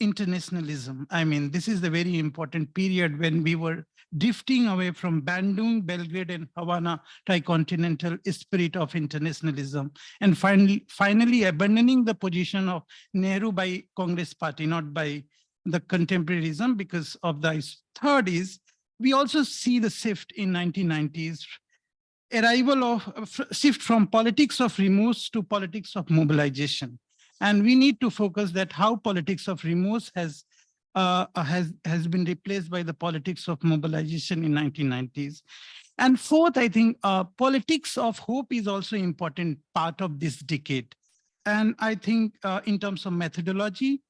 internationalism. I mean, this is the very important period when we were drifting away from Bandung, Belgrade, and Havana tricontinental spirit of internationalism, and finally, finally abandoning the position of Nehru by Congress Party, not by the contemporaryism, because of the 30s, we also see the shift in 1990s arrival of shift from politics of remorse to politics of mobilization. And we need to focus that how politics of remorse has uh, has has been replaced by the politics of mobilization in 1990s. And fourth, I think uh, politics of hope is also important part of this decade. And I think uh, in terms of methodology,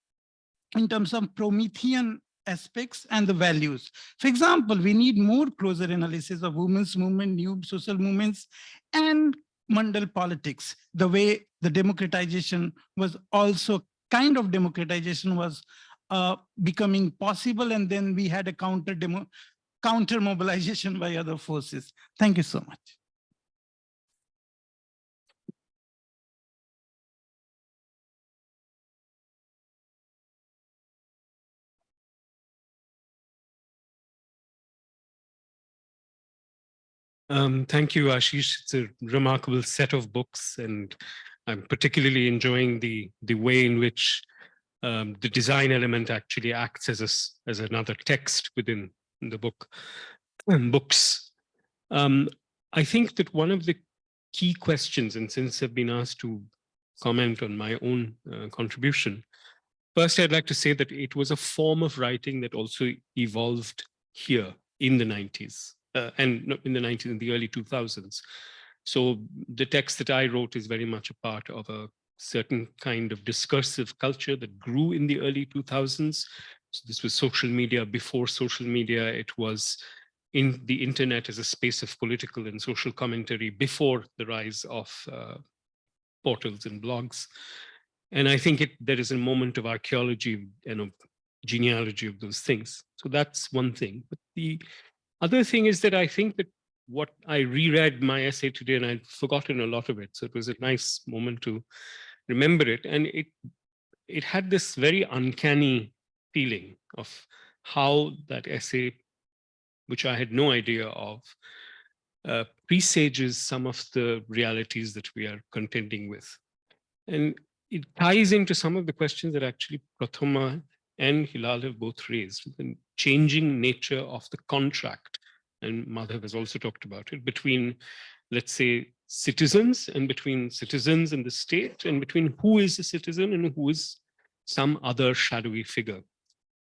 in terms of Promethean aspects and the values. For example, we need more closer analysis of women's movement, new social movements, and Mandal politics, the way the democratization was also kind of democratization was uh, becoming possible. And then we had a counter demo, counter mobilization by other forces. Thank you so much. Um, thank you, Ashish. It's a remarkable set of books, and I'm particularly enjoying the the way in which um, the design element actually acts as a, as another text within the book um, books. Um, I think that one of the key questions, and since I've been asked to comment on my own uh, contribution, first I'd like to say that it was a form of writing that also evolved here in the 90s uh, and in the 90s in the early 2000s. So the text that I wrote is very much a part of a certain kind of discursive culture that grew in the early 2000s. So this was social media. Before social media, it was in the internet as a space of political and social commentary before the rise of uh, portals and blogs. And I think it, there is a moment of archaeology and of genealogy of those things. So that's one thing. But the other thing is that I think that what I reread my essay today and I'd forgotten a lot of it. So it was a nice moment to remember it. And it it had this very uncanny feeling of how that essay, which I had no idea of, uh, presages some of the realities that we are contending with. And it ties into some of the questions that actually Prathama and Hilal have both raised, the changing nature of the contract, and Madhav has also talked about it, between, let's say, citizens and between citizens and the state and between who is a citizen and who is some other shadowy figure.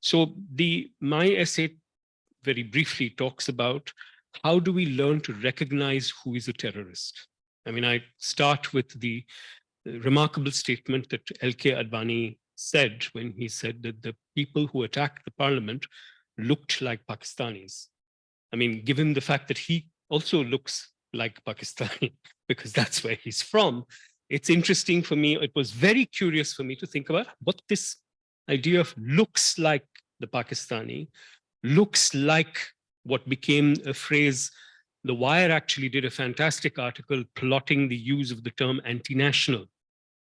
So the my essay very briefly talks about how do we learn to recognize who is a terrorist? I mean, I start with the remarkable statement that L.K. Advani said when he said that the people who attacked the parliament looked like Pakistanis. I mean, given the fact that he also looks like Pakistani because that's where he's from, it's interesting for me. It was very curious for me to think about what this idea of looks like the Pakistani, looks like what became a phrase. The Wire actually did a fantastic article plotting the use of the term anti-national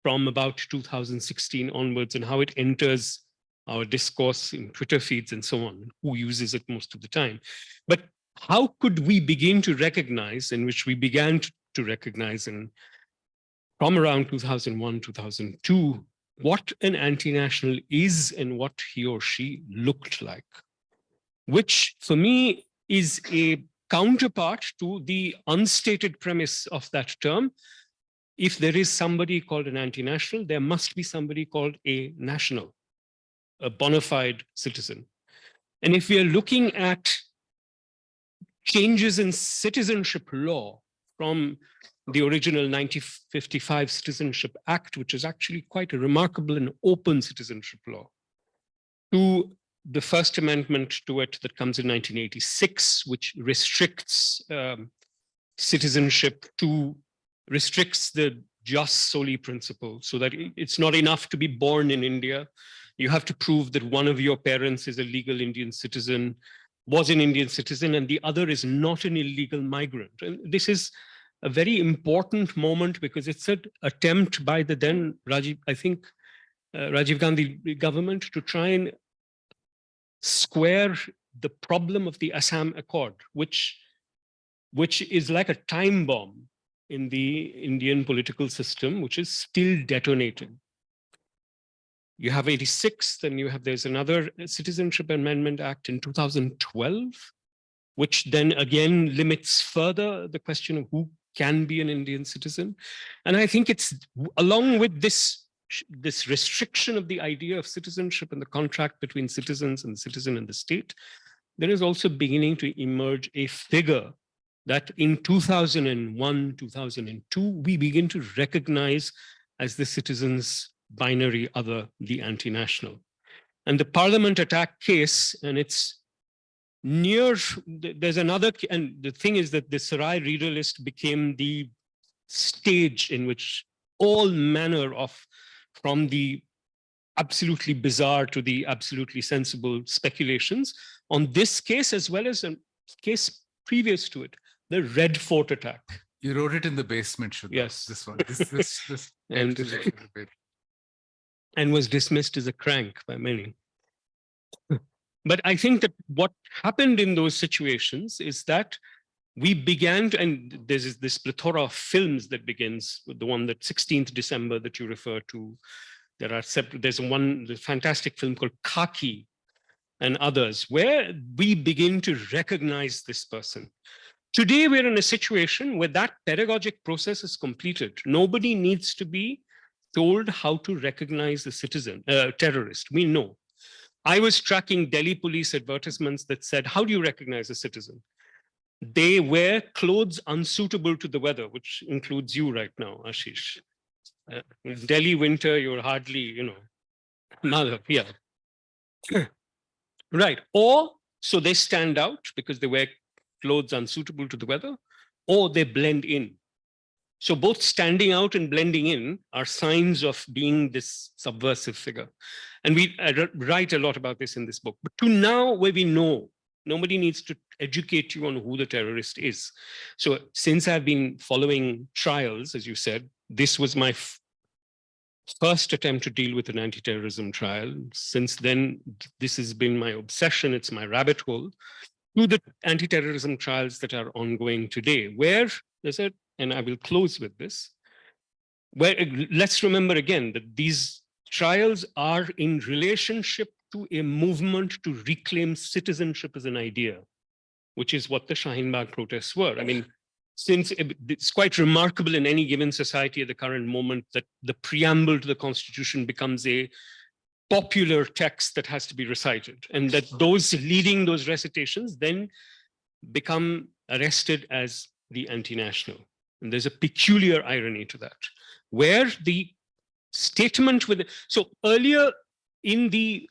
from about 2016 onwards and how it enters our discourse in Twitter feeds and so on, who uses it most of the time. But how could we begin to recognize, in which we began to recognize in from around 2001, 2002, what an anti-national is and what he or she looked like, which for me is a counterpart to the unstated premise of that term. If there is somebody called an anti-national, there must be somebody called a national, a bona fide citizen. And if we are looking at changes in citizenship law from the original 1955 Citizenship Act, which is actually quite a remarkable and open citizenship law, to the First Amendment to it that comes in 1986, which restricts um, citizenship to, restricts the jus soli principle, so that it's not enough to be born in India. You have to prove that one of your parents is a legal Indian citizen, was an Indian citizen, and the other is not an illegal migrant. And this is a very important moment because it's an attempt by the then Rajiv, I think, uh, Rajiv Gandhi government to try and square the problem of the Assam Accord, which, which is like a time bomb in the Indian political system, which is still detonating. You have 86, then you have, there's another Citizenship Amendment Act in 2012, which then again limits further the question of who can be an Indian citizen. And I think it's along with this, this restriction of the idea of citizenship and the contract between citizens and the citizen and the state, there is also beginning to emerge a figure that in 2001, 2002, we begin to recognize as the citizens binary other, the anti-national. And the parliament attack case, and it's near, there's another, and the thing is that the Sarai reader list became the stage in which all manner of, from the absolutely bizarre to the absolutely sensible speculations on this case, as well as a case previous to it, the Red Fort attack. You wrote it in the basement, Shuddha. Yes. This one. This, this, this. And- and was dismissed as a crank by many. but I think that what happened in those situations is that we began to, and there's this plethora of films that begins with the one that 16th December that you refer to. There are separate, there's one the fantastic film called Khaki and others, where we begin to recognize this person. Today, we're in a situation where that pedagogic process is completed. Nobody needs to be told how to recognize a citizen, uh, terrorist. We know. I was tracking Delhi police advertisements that said, how do you recognize a citizen? They wear clothes unsuitable to the weather, which includes you right now, Ashish. Uh, Delhi winter, you're hardly, you know, mother, yeah. right, or so they stand out because they wear clothes unsuitable to the weather, or they blend in. So both standing out and blending in are signs of being this subversive figure. And we write a lot about this in this book. But to now where we know, nobody needs to educate you on who the terrorist is. So since I've been following trials, as you said, this was my first attempt to deal with an anti-terrorism trial. Since then, this has been my obsession. It's my rabbit hole to the anti-terrorism trials that are ongoing today, where there's a and I will close with this, where let's remember again that these trials are in relationship to a movement to reclaim citizenship as an idea, which is what the Shaheen protests were. I mean, since eh, it's quite remarkable in any given society at the current moment that the preamble to the constitution becomes a popular text that has to be recited and that those leading those recitations then become arrested as the anti-national. And there's a peculiar irony to that, where the statement with, so earlier in the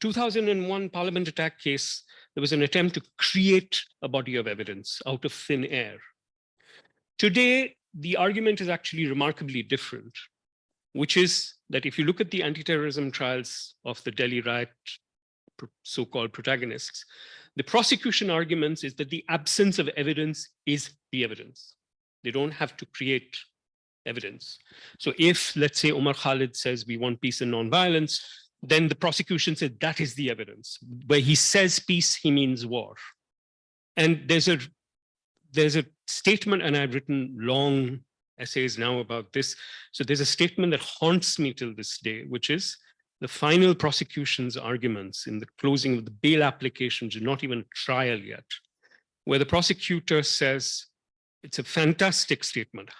2001 parliament attack case, there was an attempt to create a body of evidence out of thin air. Today, the argument is actually remarkably different, which is that if you look at the anti-terrorism trials of the Delhi riot so-called protagonists, the prosecution arguments is that the absence of evidence is the evidence. They don't have to create evidence. So if, let's say, Umar Khalid says we want peace and nonviolence, then the prosecution said that is the evidence. Where he says peace, he means war. And there's a there's a statement, and I've written long essays now about this. So there's a statement that haunts me till this day, which is the final prosecution's arguments in the closing of the bail applications, not even trial yet, where the prosecutor says, it's a fantastic statement.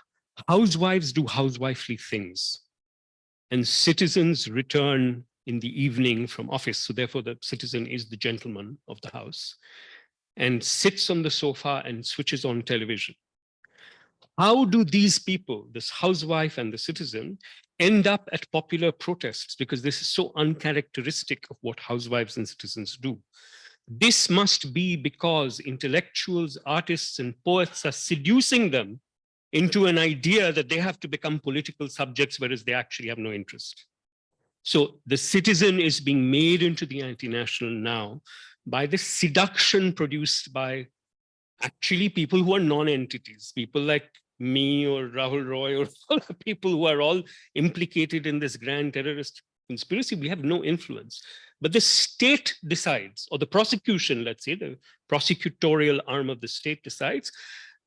Housewives do housewifely things and citizens return in the evening from office. So therefore the citizen is the gentleman of the house and sits on the sofa and switches on television. How do these people, this housewife and the citizen, end up at popular protests? Because this is so uncharacteristic of what housewives and citizens do. This must be because intellectuals, artists, and poets are seducing them into an idea that they have to become political subjects, whereas they actually have no interest. So the citizen is being made into the anti-national now by the seduction produced by actually people who are non-entities, people like me or Rahul Roy or people who are all implicated in this grand terrorist conspiracy, we have no influence. But the state decides, or the prosecution, let's say, the prosecutorial arm of the state decides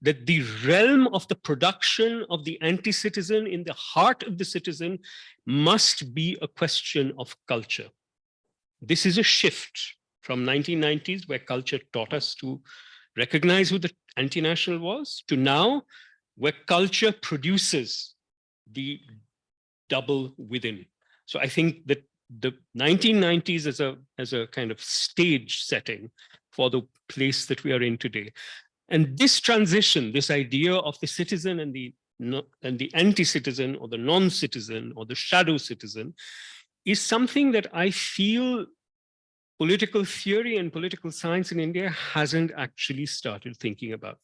that the realm of the production of the anti-citizen in the heart of the citizen must be a question of culture. This is a shift from 1990s where culture taught us to recognize who the anti-national was to now where culture produces the double within. So I think that the 1990s as a as a kind of stage setting for the place that we are in today. And this transition, this idea of the citizen and the and the anti-citizen or the non-citizen or the shadow citizen is something that I feel political theory and political science in India hasn't actually started thinking about.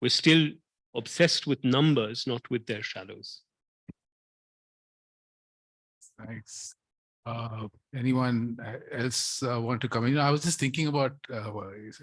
We're still obsessed with numbers, not with their shadows. Thanks. Uh, anyone else uh, want to come in? I was just thinking about, uh,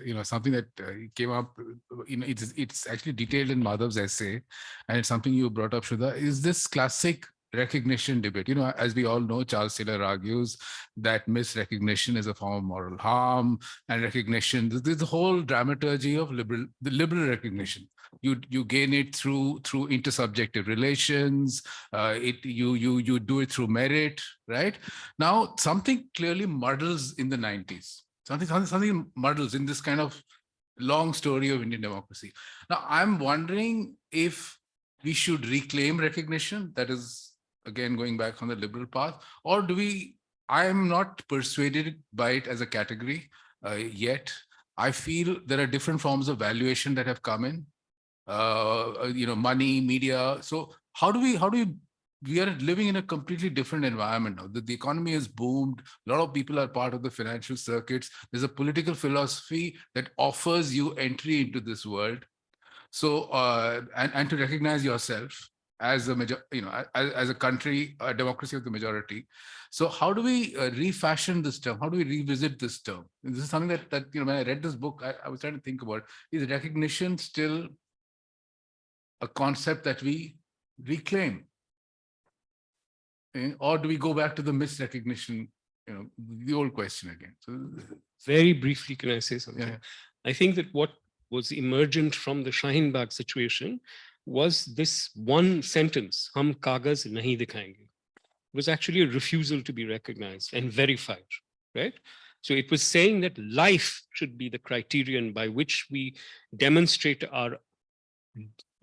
you know, something that uh, came up, you know, it's, it's actually detailed in Madhav's essay and it's something you brought up, Shuddha, is this classic recognition debate. You know, as we all know, Charles Taylor argues that misrecognition is a form of moral harm and recognition. There's the whole dramaturgy of liberal, the liberal recognition. You you gain it through through intersubjective relations. Uh, it you you you do it through merit, right? Now something clearly muddles in the 90s. Something something something muddles in this kind of long story of Indian democracy. Now I'm wondering if we should reclaim recognition that is again going back on the liberal path or do we i am not persuaded by it as a category uh, yet i feel there are different forms of valuation that have come in uh, you know money media so how do we how do we we are living in a completely different environment now. The, the economy has boomed. A lot of people are part of the financial circuits. There's a political philosophy that offers you entry into this world. So, uh, and, and to recognize yourself as a major, you know, as, as a country, a democracy of the majority. So how do we uh, refashion this term? How do we revisit this term? And this is something that, that, you know, when I read this book, I, I was trying to think about, is recognition still a concept that we reclaim? Eh, Or do we go back to the misrecognition, you know, the old question again? So, Very briefly, can I say something? yeah. I think that what was emergent from the Shaheen Bagh situation was this one sentence, hum kagaz nahi dikhayenge, was actually a refusal to be recognized and verified, right? So it was saying that life should be the criterion by which we demonstrate our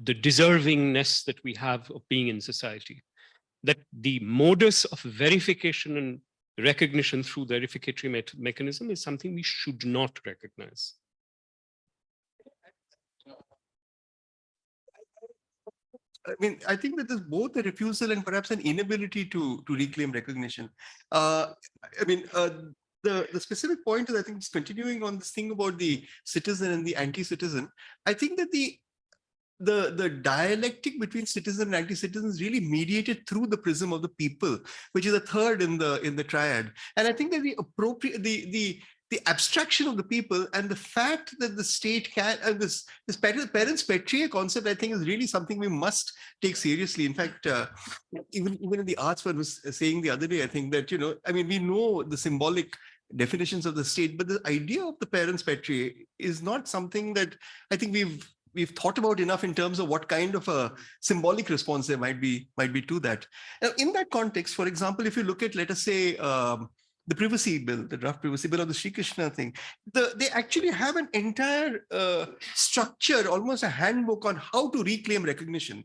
the deservingness that we have of being in society. That the modus of verification and recognition through verificatory met- mechanism is something we should not recognize. I mean, I think that there's both a refusal and perhaps an inability to to reclaim recognition. Uh, I mean, uh, the the specific point is I think it's continuing on this thing about the citizen and the anti-citizen. I think that the the the dialectic between citizen and anti-citizen is really mediated through the prism of the people, which is a third in the in the triad. And I think that the appropriate the the the abstraction of the people and the fact that the state can and this this parens patriae concept i think is really something we must take seriously. In fact uh, even even in the arts one was saying the other day i think that you know i mean we know the symbolic definitions of the state but the idea of the parens patriae is not something that i think we've we've thought about enough in terms of what kind of a symbolic response there might be might be to that. Now in that context for example if you look at let us say um, the privacy bill, the draft privacy bill or the Sri Krishna thing, the, they actually have an entire uh, structure, almost a handbook on how to reclaim recognition.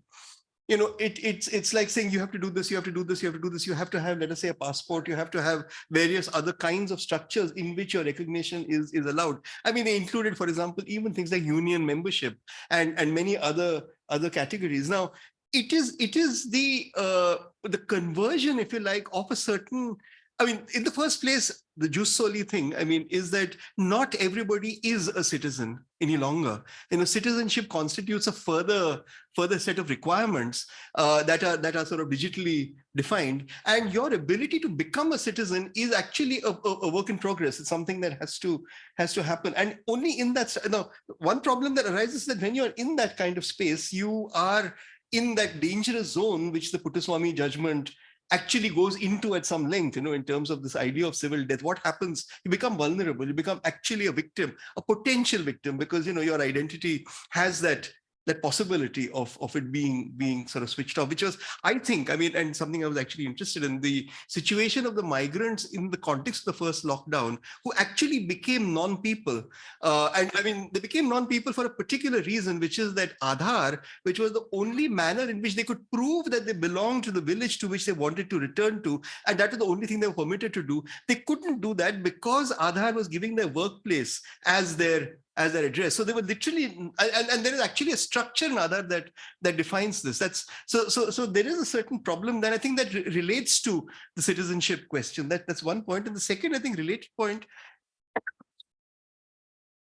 You know, it, it's it's like saying you have to do this, you have to do this, you have to do this, you have to have, let us say, a passport, you have to have various other kinds of structures in which your recognition is, is allowed. I mean, they included, for example, even things like union membership and, and many other other categories. Now, it is it is the uh, the conversion, if you like, of a certain I mean, in the first place, the jus soli thing, I mean, is that not everybody is a citizen any longer. You know, citizenship constitutes a further further set of requirements uh, that are that are sort of digitally defined. And your ability to become a citizen is actually a, a, a work in progress. It's something that has to has to happen. And only in that, you know, one problem that arises is that when you're in that kind of space, you are in that dangerous zone, which the Puttaswamy judgment actually goes into at some length, you know, in terms of this idea of civil death, what happens? You become vulnerable, you become actually a victim, a potential victim, because, you know, your identity has that that possibility of, of it being being sort of switched off, which was, I think, I mean, and something I was actually interested in, the situation of the migrants in the context of the first lockdown, who actually became non-people. Uh, and I mean, they became non-people for a particular reason, which is that Aadhaar, which was the only manner in which they could prove that they belonged to the village to which they wanted to return to, and that was the only thing they were permitted to do. They couldn't do that because Aadhaar was giving their workplace as their as their address. So they were literally, and, and there is actually a structure in Aadhaar that that defines this. That's so so so there is a certain problem that I think that re relates to the citizenship question. That that's one point. And the second, I think, related point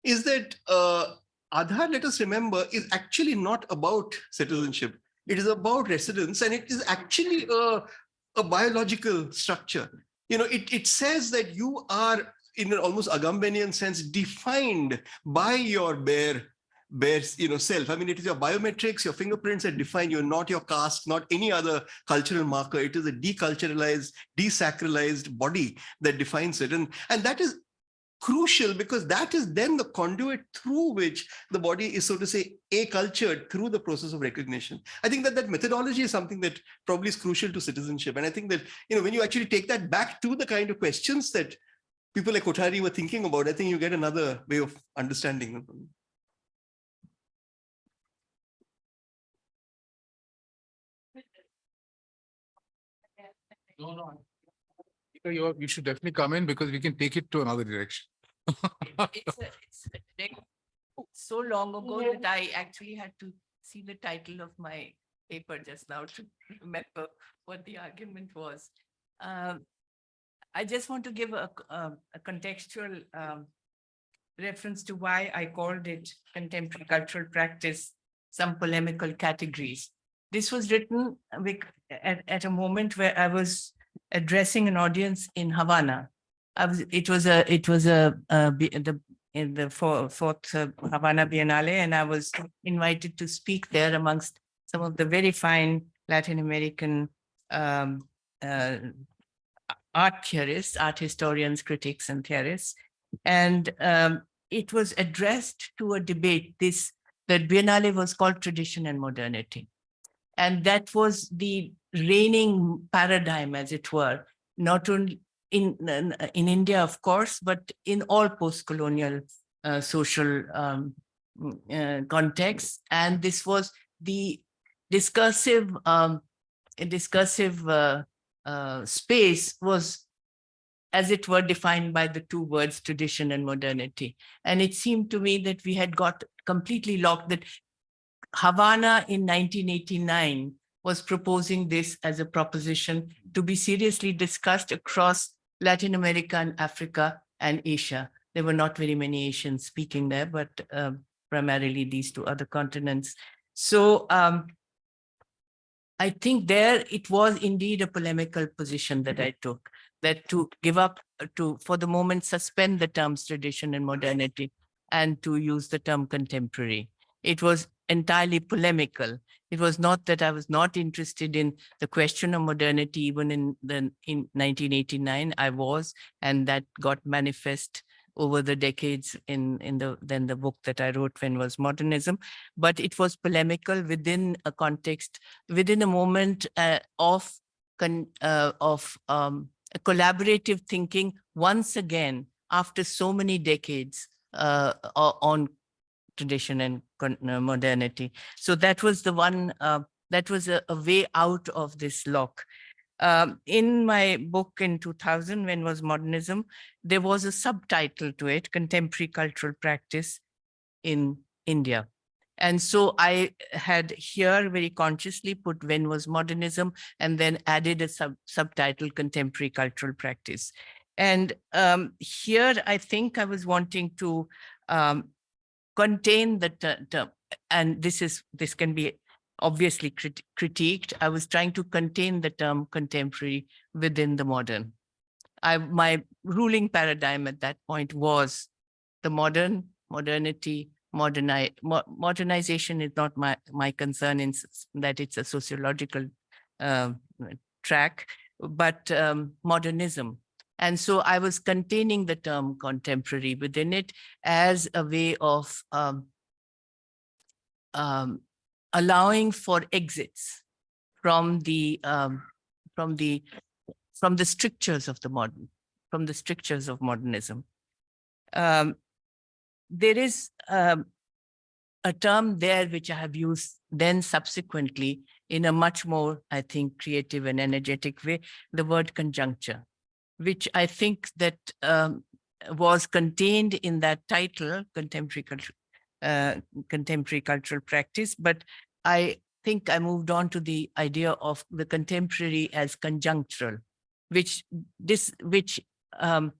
is that uh, Aadhaar, let us remember, is actually not about citizenship. It is about residence, and it is actually a, a biological structure. You know, it, it says that you are in an almost Agambenian sense, defined by your bare, bare you know, self. I mean, it is your biometrics, your fingerprints that define you, not your caste, not any other cultural marker. It is a deculturalized, desacralized body that defines it. And, and that is crucial because that is then the conduit through which the body is, so to say, a-cultured through the process of recognition. I think that that methodology is something that probably is crucial to citizenship. And I think that, you know, when you actually take that back to the kind of questions that people like Kothari were thinking about, I think you get another way of understanding. No, no. You, you should definitely come in because we can take it to another direction. It's, a- it's a so long ago that I actually had to see the title of my paper just now to remember what the argument was. Um, I just want to give a, um, a contextual um, reference to why I called it contemporary cultural practice, some polemical categories. This was written bec- at, at a moment where I was addressing an audience in Havana. Was, it was a, it was a, uh, bi- the, in the four- fourth uh, Havana Biennale, and I was invited to speak there amongst some of the very fine Latin American um, uh, art theorists, art historians, critics, and theorists. And um, it was addressed to a debate. This, the Biennale was called Tradition and Modernity. And that was the reigning paradigm, as it were, not only in, in India, of course, but in all post-colonial uh, social um, uh, contexts. And this was the discursive, um, discursive uh, uh, space was as it were defined by the two words tradition and modernity. And it seemed to me that we had got completely locked that Havana in 1989 was proposing this as a proposition to be seriously discussed across Latin America and Africa and Asia. There were not very many Asians speaking there, but um, primarily these two other continents. So um, I think there it was indeed a polemical position that I took, that to give up, to for the moment suspend the terms tradition and modernity and to use the term contemporary. It was entirely polemical. It was not that I was not interested in the question of modernity, even in the in 1989, I was, and that got manifest over the decades in in the then the book that I wrote when was modernism, but it was polemical within a context, within a moment uh, of con, uh, of um, a collaborative thinking once again after so many decades uh, on tradition and uh, modernity. So that was the one, uh, that was a, a way out of this lock. Um, in my book in 2000, when was modernism, there was a subtitle to it, Contemporary Cultural Practice in India. And so I had here very consciously put when was modernism and then added a sub subtitle contemporary cultural practice. And um, here I think I was wanting to um, contain the term, and this is this can be obviously crit- critiqued. I was trying to contain the term contemporary within the modern. I my ruling paradigm at that point was the modern, modernity, moderni- mo- modernization is not my my concern in that it's a sociological um, track, but um, modernism. And so I was containing the term contemporary within it as a way of um, um, allowing for exits from the um, from the from the strictures of the modern from the strictures of modernism. Um, there is um, a term there which I have used then subsequently in a much more, I think, creative and energetic way, the word conjuncture, which I think that um, was contained in that title, contemporary culture, uh, contemporary cultural practice, but I think I moved on to the idea of the contemporary as conjunctural, which this which um,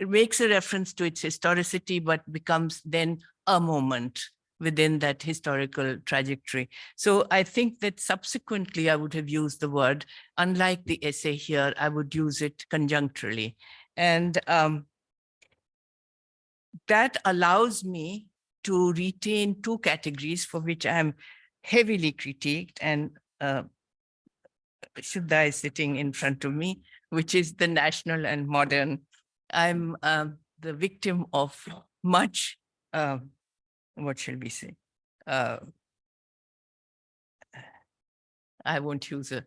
makes a reference to its historicity, but becomes then a moment within that historical trajectory. So I think that subsequently I would have used the word, unlike the essay here, I would use it conjuncturally. And um, that allows me to retain two categories for which I'm heavily critiqued and uh, Shuddha is sitting in front of me, which is the national and modern. I'm um, the victim of much, um, what shall we say? Uh, I won't use a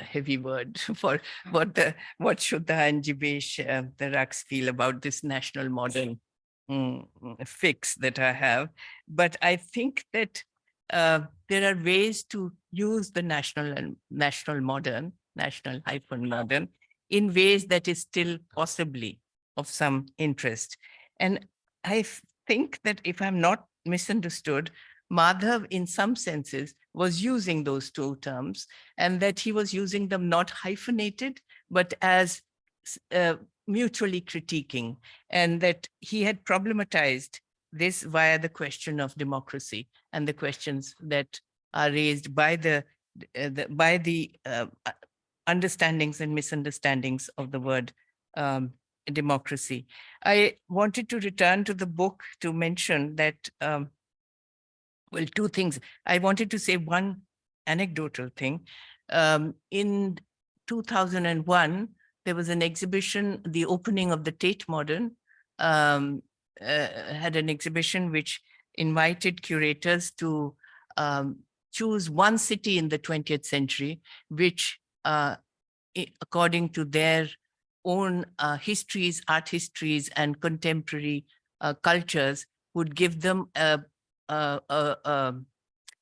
heavy word for what the what Shuddha and Jeebesh, uh, the Raqs feel about this national modern mm, fix that I have. But I think that uh, there are ways to use the national and national modern, national hyphen modern, in ways that is still possibly of some interest. And I think that if I'm not misunderstood, Madhav, in some senses, was using those two terms, and that he was using them not hyphenated, but as uh, mutually critiquing, and that he had problematized this via the question of democracy and the questions that are raised by the, uh, the by the uh, understandings and misunderstandings of the word um, democracy. I wanted to return to the book to mention that, um, well, two things. I wanted to say one anecdotal thing. Um, in 2001, there was an exhibition, the opening of the Tate Modern um, uh, had an exhibition which invited curators to um, choose one city in the 20th century, which, uh, according to their own uh, histories, art histories, and contemporary uh, cultures, would give them a, a, a, a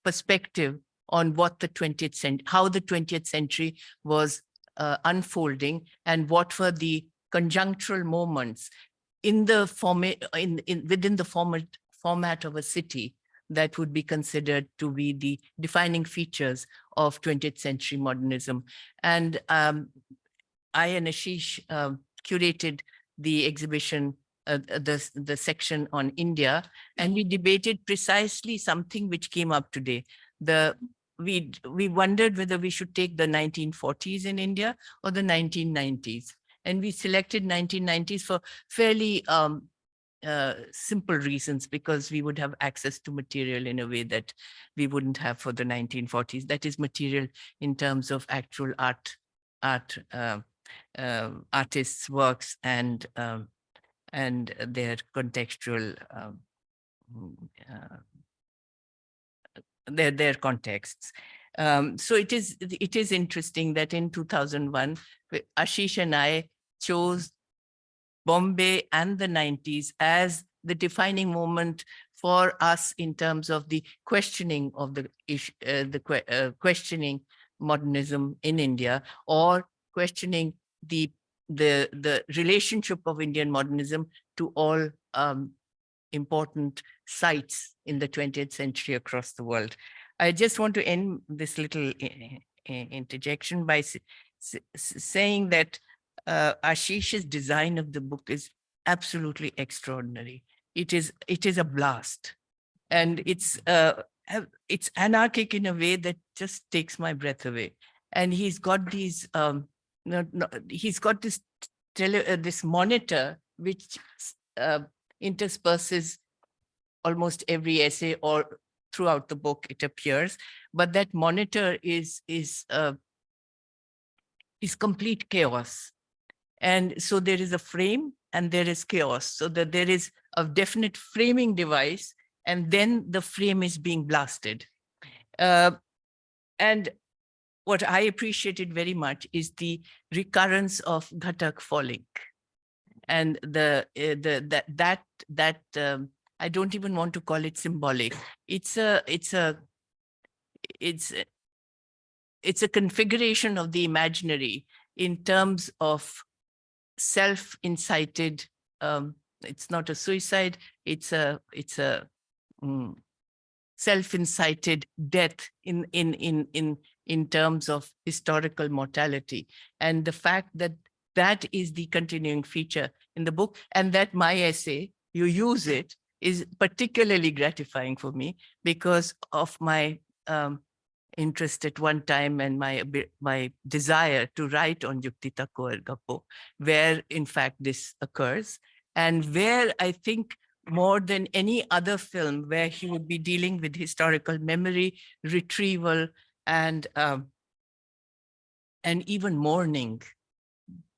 perspective on what the 20th century, how the 20th century was uh, unfolding and what were the conjunctural moments in the format, in, in, within the format, format of a city that would be considered to be the defining features of 20th century modernism. And um, I and Ashish um, curated the exhibition, uh, uh, the, the section on India, and we debated precisely something which came up today. The we we wondered whether we should take the 1940s in India or the 1990s. And we selected 1990s for fairly um, uh, simple reasons because we would have access to material in a way that we wouldn't have for the 1940s. That is material in terms of actual art, art, uh, uh, artists' works and um, and their contextual um, uh, their their contexts. Um, so it is it is interesting that in 2001, Ashish and I chose Bombay and the 90s as the defining moment for us in terms of the questioning of the uh, the uh, questioning modernism in India or questioning the the the relationship of Indian modernism to all um, important sites in the 20th century across the world. I just want to end this little interjection by saying that uh, Ashish's design of the book is absolutely extraordinary. It is it is a blast, and it's uh, it's anarchic in a way that just takes my breath away. And he's got these um, he's got this tele, uh, this monitor which uh, intersperses almost every essay or throughout the book it appears but that monitor is is uh, is complete chaos. And so there is a frame and there is chaos so that there is a definite framing device and then the frame is being blasted. Uh, and what I appreciated very much is the recurrence of Ghatak falling and the uh, the that that that um, I don't even want to call it symbolic. It's a it's a it's it's a configuration of the imaginary in terms of self-incited. Um, it's not a suicide. It's a it's a mm, self-incited death in in in in in terms of historical mortality and the fact that that is the continuing feature in the book and that my essay, you use it, is particularly gratifying for me because of my um, interest at one time and my my desire to write on Yuktita Kaur Gappo, where in fact this occurs and where I think more than any other film where he would be dealing with historical memory, retrieval, and um, and even mourning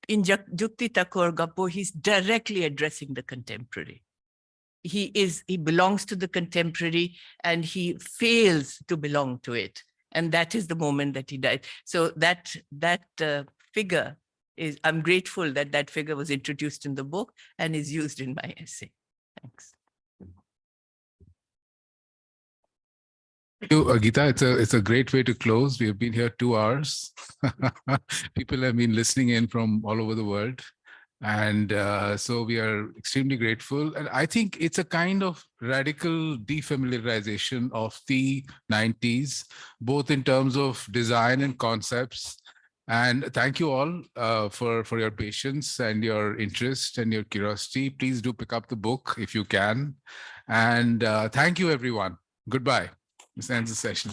in Jukti Takko Aar Gappo, he's directly addressing the contemporary. He is, he belongs to the contemporary and he fails to belong to it. And that is the moment that he died. So that, that uh, figure is, I'm grateful that that figure was introduced in the book and is used in my essay. Thanks. You, Geeta. It's a it's a great way to close. We have been here two hours. People have been listening in from all over the world. And uh, so we are extremely grateful. And I think it's a kind of radical defamiliarization of the 90s, both in terms of design and concepts. And thank you all uh, for, for your patience and your interest and your curiosity. Please do pick up the book if you can. And uh, thank you, everyone. Goodbye. This ends the session.